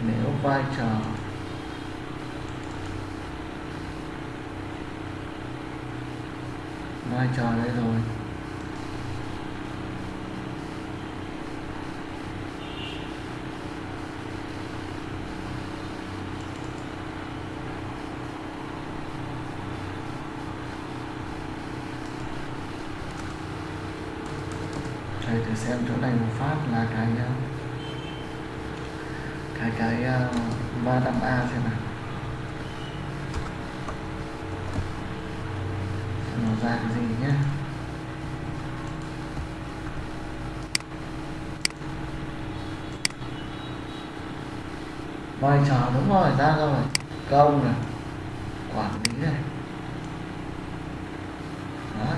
nếu vai trò vai trò đây rồi. Thầy thử xem chỗ này một phát là cái cái cái ờ, ba năm a xem nào Xem nó ra cái gì nhé vai trò đúng rồi ra rồi công này. Quản lý này. Đó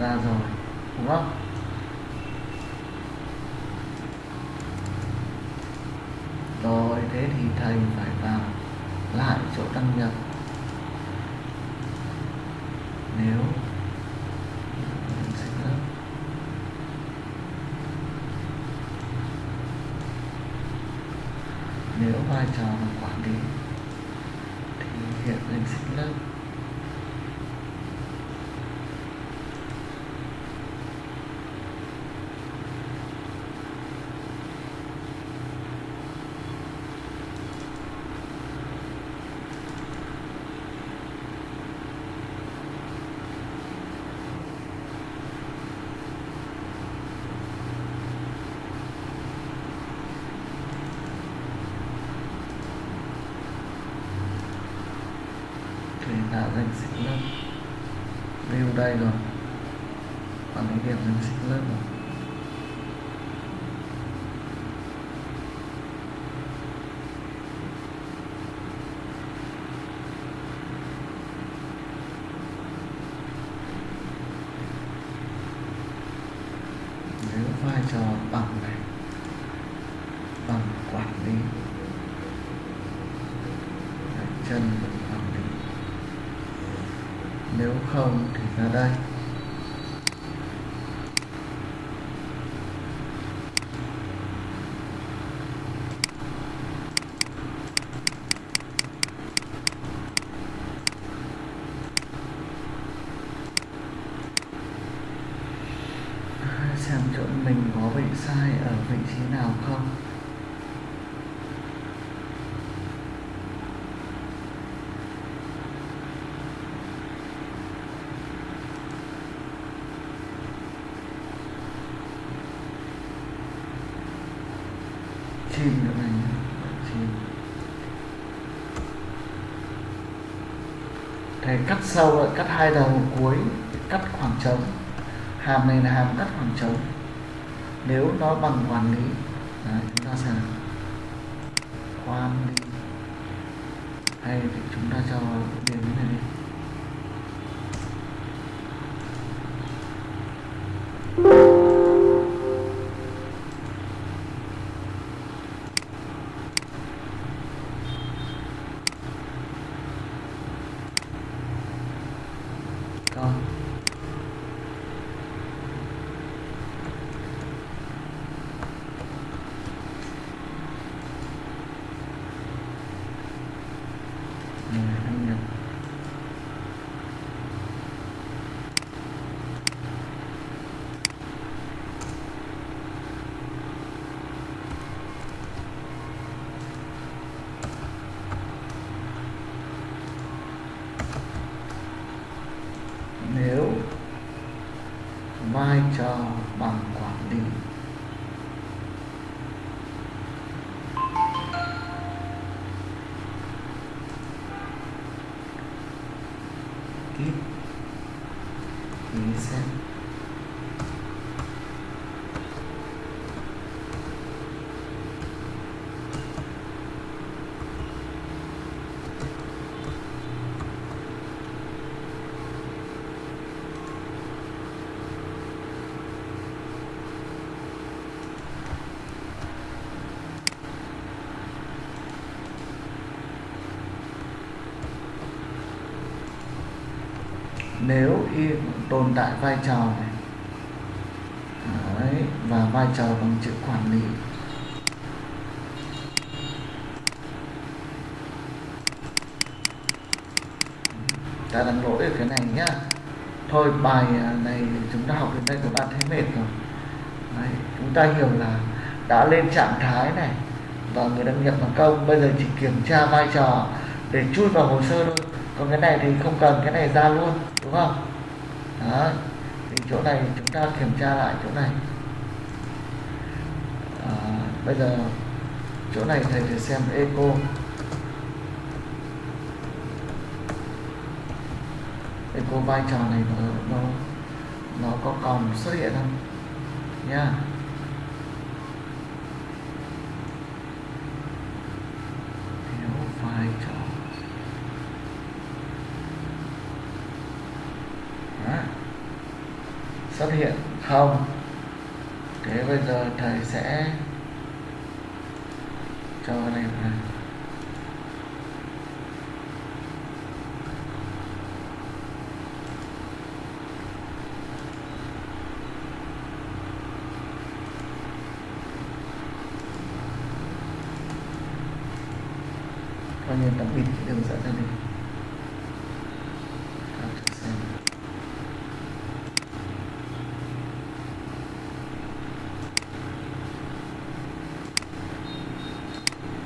ra rồi đúng không rồi thế thì thầy phải vào lại chỗ đăng nhập nếu mình sinh lớp nếu vai trò là quản lý thì hiện danh sinh lớp danh sách lớp view đây rồi quản lý điểm danh sách lớp rồi nếu vai trò bằng này bằng quản lý Đấy, chân bằng quản lý nếu không thì ra đây xem chỗ mình có bị sai ở vị trí nào không? Chim nữa này chim thầy cắt sâu lại, cắt hai đầu cuối, cắt khoảng trống. Hàm này là hàm cắt khoảng trống nếu nó bằng quản lý Đấy, chúng ta sẽ quan đi hay thì chúng ta cho điểm này đi Rồi. Mười đăng nhập. nếu vai trò bằng quản lý tiếp ý xem nếu y tồn tại vai trò này. Đấy, và vai trò bằng chữ quản lý. Ta đánh lỗi ở cái này nhá. Thôi bài à, này chúng ta học đến đây chúng ta thấy mệt rồi. Đấy, chúng ta hiểu là đã lên trạng thái này và người đăng nhập bằng công bây giờ chỉ kiểm tra vai trò để chui vào hồ sơ thôi còn cái này thì không cần cái này ra luôn đúng không? Đó thì chỗ này chúng ta kiểm tra lại chỗ này. À, bây giờ chỗ này thầy sẽ xem eco. Eco vai trò này nó nó nó có còn xuất hiện không? Nha. yeah vai trò Đó. xuất hiện không? Thế bây giờ thầy sẽ cho cái này vào coi như ta bịt cái đường dẫn này đi Các thử xem.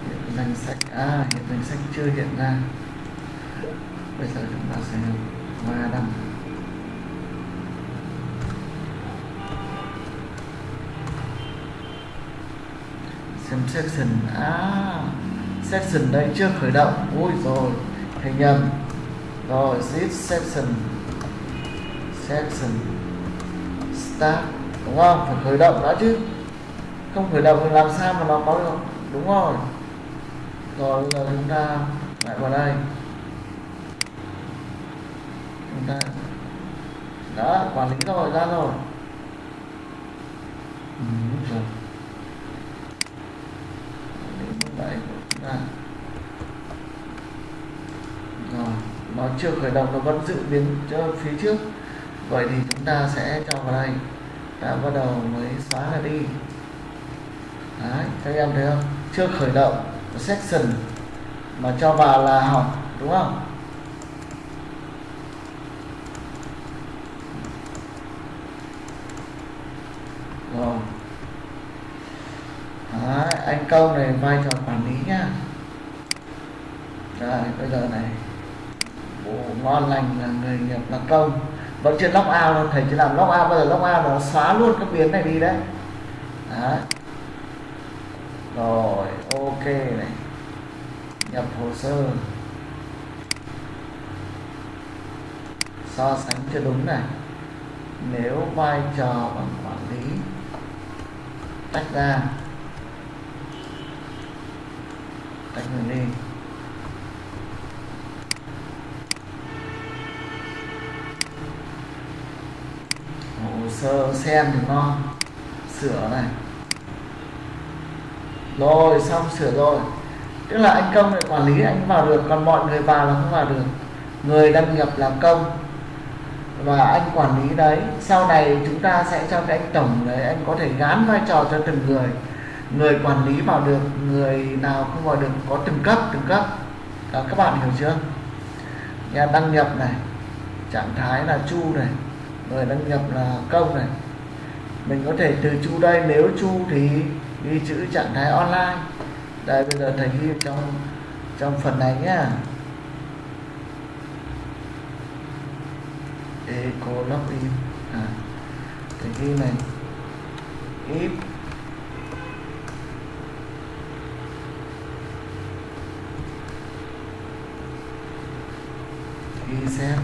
hiện danh sách à hiện danh sách chưa hiện ra. Bây giờ chúng ta sẽ va đăng xem section à section đây chưa khởi động. Ui rồi, thầy nhầm. Rồi, zip section section start. Đúng không? Phải khởi động đã chứ. Không khởi động thì làm sao mà nó có được? Đúng rồi rồi bây giờ chúng ta lại vào đây. Chúng ta đó quản lý rồi ra rồi. Ừ, rồi chúng ta rồi nó chưa khởi động nó vẫn dự biến cho phía trước. Vậy thì chúng ta sẽ cho vào đây. Ta bắt đầu mới xóa nó đi. Đấy các em thấy không? Chưa khởi động section mà cho vào là hỏng đúng không? Rồi. Đấy, anh công này vai trò quản lý nhá. Rồi bây giờ này. Bộ ngon lành là người nhập là công. Vẫn chưa lock out đâu thầy chỉ làm lock out bây giờ lock out nó xóa luôn cái biến này đi đấy. Đấy. Rồi này. Nhập hồ sơ. So sánh cho đúng này. Nếu vai trò bằng quản lý tách ra, tách người đi. Hồ sơ xem thì ngon. Sửa này rồi xong sửa rồi. Tức là anh công này quản lý anh vào được còn mọi người vào là không vào được. Người đăng nhập là công. Và anh quản lý đấy. Sau này chúng ta sẽ cho cái anh tổng đấy anh có thể gán vai trò cho từng người. Người quản lý vào được người nào không vào được có từng cấp từng cấp. Đó, các bạn hiểu chưa? Nhà đăng nhập này trạng thái là chu này. Người đăng nhập là công này. Mình có thể từ chu đây nếu chu thì ghi chữ trạng thái online. Đây bây giờ thầy ghi trong trong phần này nhá. Eco login à, thầy ghi này. If. Ghi xem.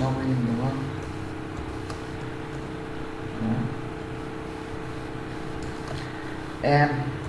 Login đúng không? And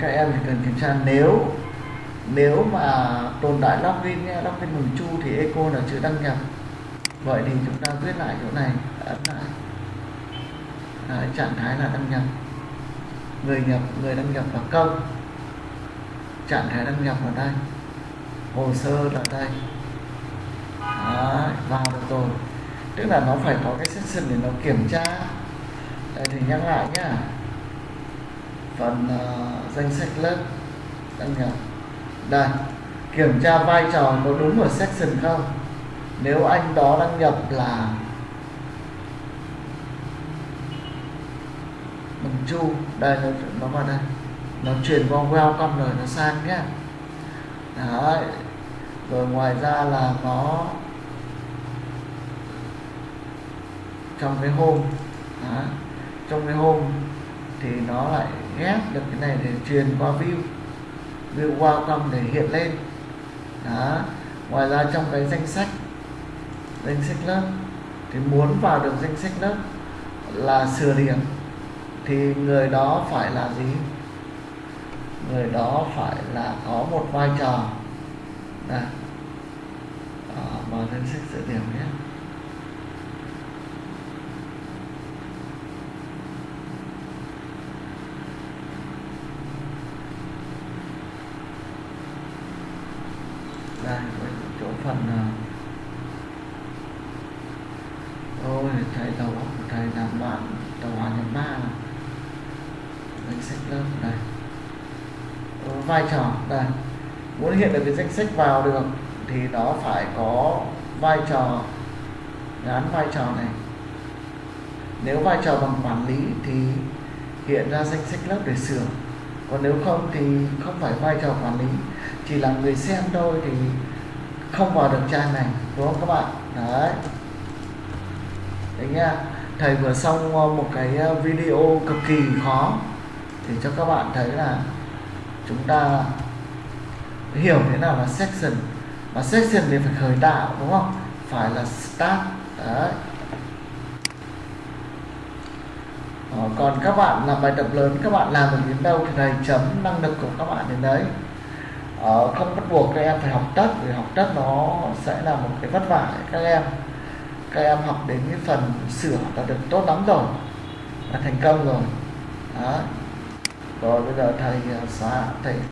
các em thì cần kiểm tra nếu nếu mà tồn tại login nhé login bằng chu thì echo là chữ đăng nhập. Vậy thì chúng ta viết lại chỗ này ấn lại. Đấy, trạng thái là đăng nhập. Người nhập người đăng nhập là công. Trạng thái đăng nhập ở đây. Hồ sơ là đây. Đấy, vào được rồi. Tức là nó phải có cái session để nó kiểm tra. Đây thì nhắc lại nhá phần uh, ờ, danh sách lớp đăng nhập đây kiểm tra vai trò có đúng ở section không? Nếu anh đó đăng nhập là bằng chu. Đây nó, nó vào đây. Nó chuyển qua welcome rồi nó sang nhé đấy. Rồi ngoài ra là nó trong cái hôm trong cái hôm thì nó lại ghép được cái này để truyền qua view view welcome để hiện lên. Đó. Ngoài ra trong cái danh sách danh sách lớp, thì muốn vào được danh sách lớp là sửa điểm, thì người đó phải là gì? Người đó phải là có một vai trò. Đây vào ờ, danh sách sửa điểm nhé đây chỗ phần ôi thầy đầu óc của thầy làm bạn tàu hòa nhập ba danh sách lớp đây vai trò. Đây, muốn hiện được cái danh sách vào được thì nó phải có vai trò gắn vai trò này. Nếu vai trò bằng quản lý thì hiện ra danh sách lớp để sửa. Còn nếu không thì không phải vai trò quản lý, chỉ là người xem thôi thì không vào được trang này, đúng không các bạn? Đấy. Đấy nha. Thầy vừa xong ờ, một cái ờ, video cực kỳ khó. Thì cho các bạn thấy là chúng ta hiểu thế nào là section. Và section thì phải khởi tạo đúng không? Phải là start đấy. Ờ, còn các bạn làm bài tập lớn các bạn làm được đến đâu thì thầy chấm năng lực của các bạn đến đấy. Ờ, không bắt buộc các em phải học tất vì học tất nó sẽ là một cái vất vả các em. Các em học đến cái phần sửa là được tốt lắm rồi là thành công rồi. Đó rồi bây giờ thầy à, xóa thầy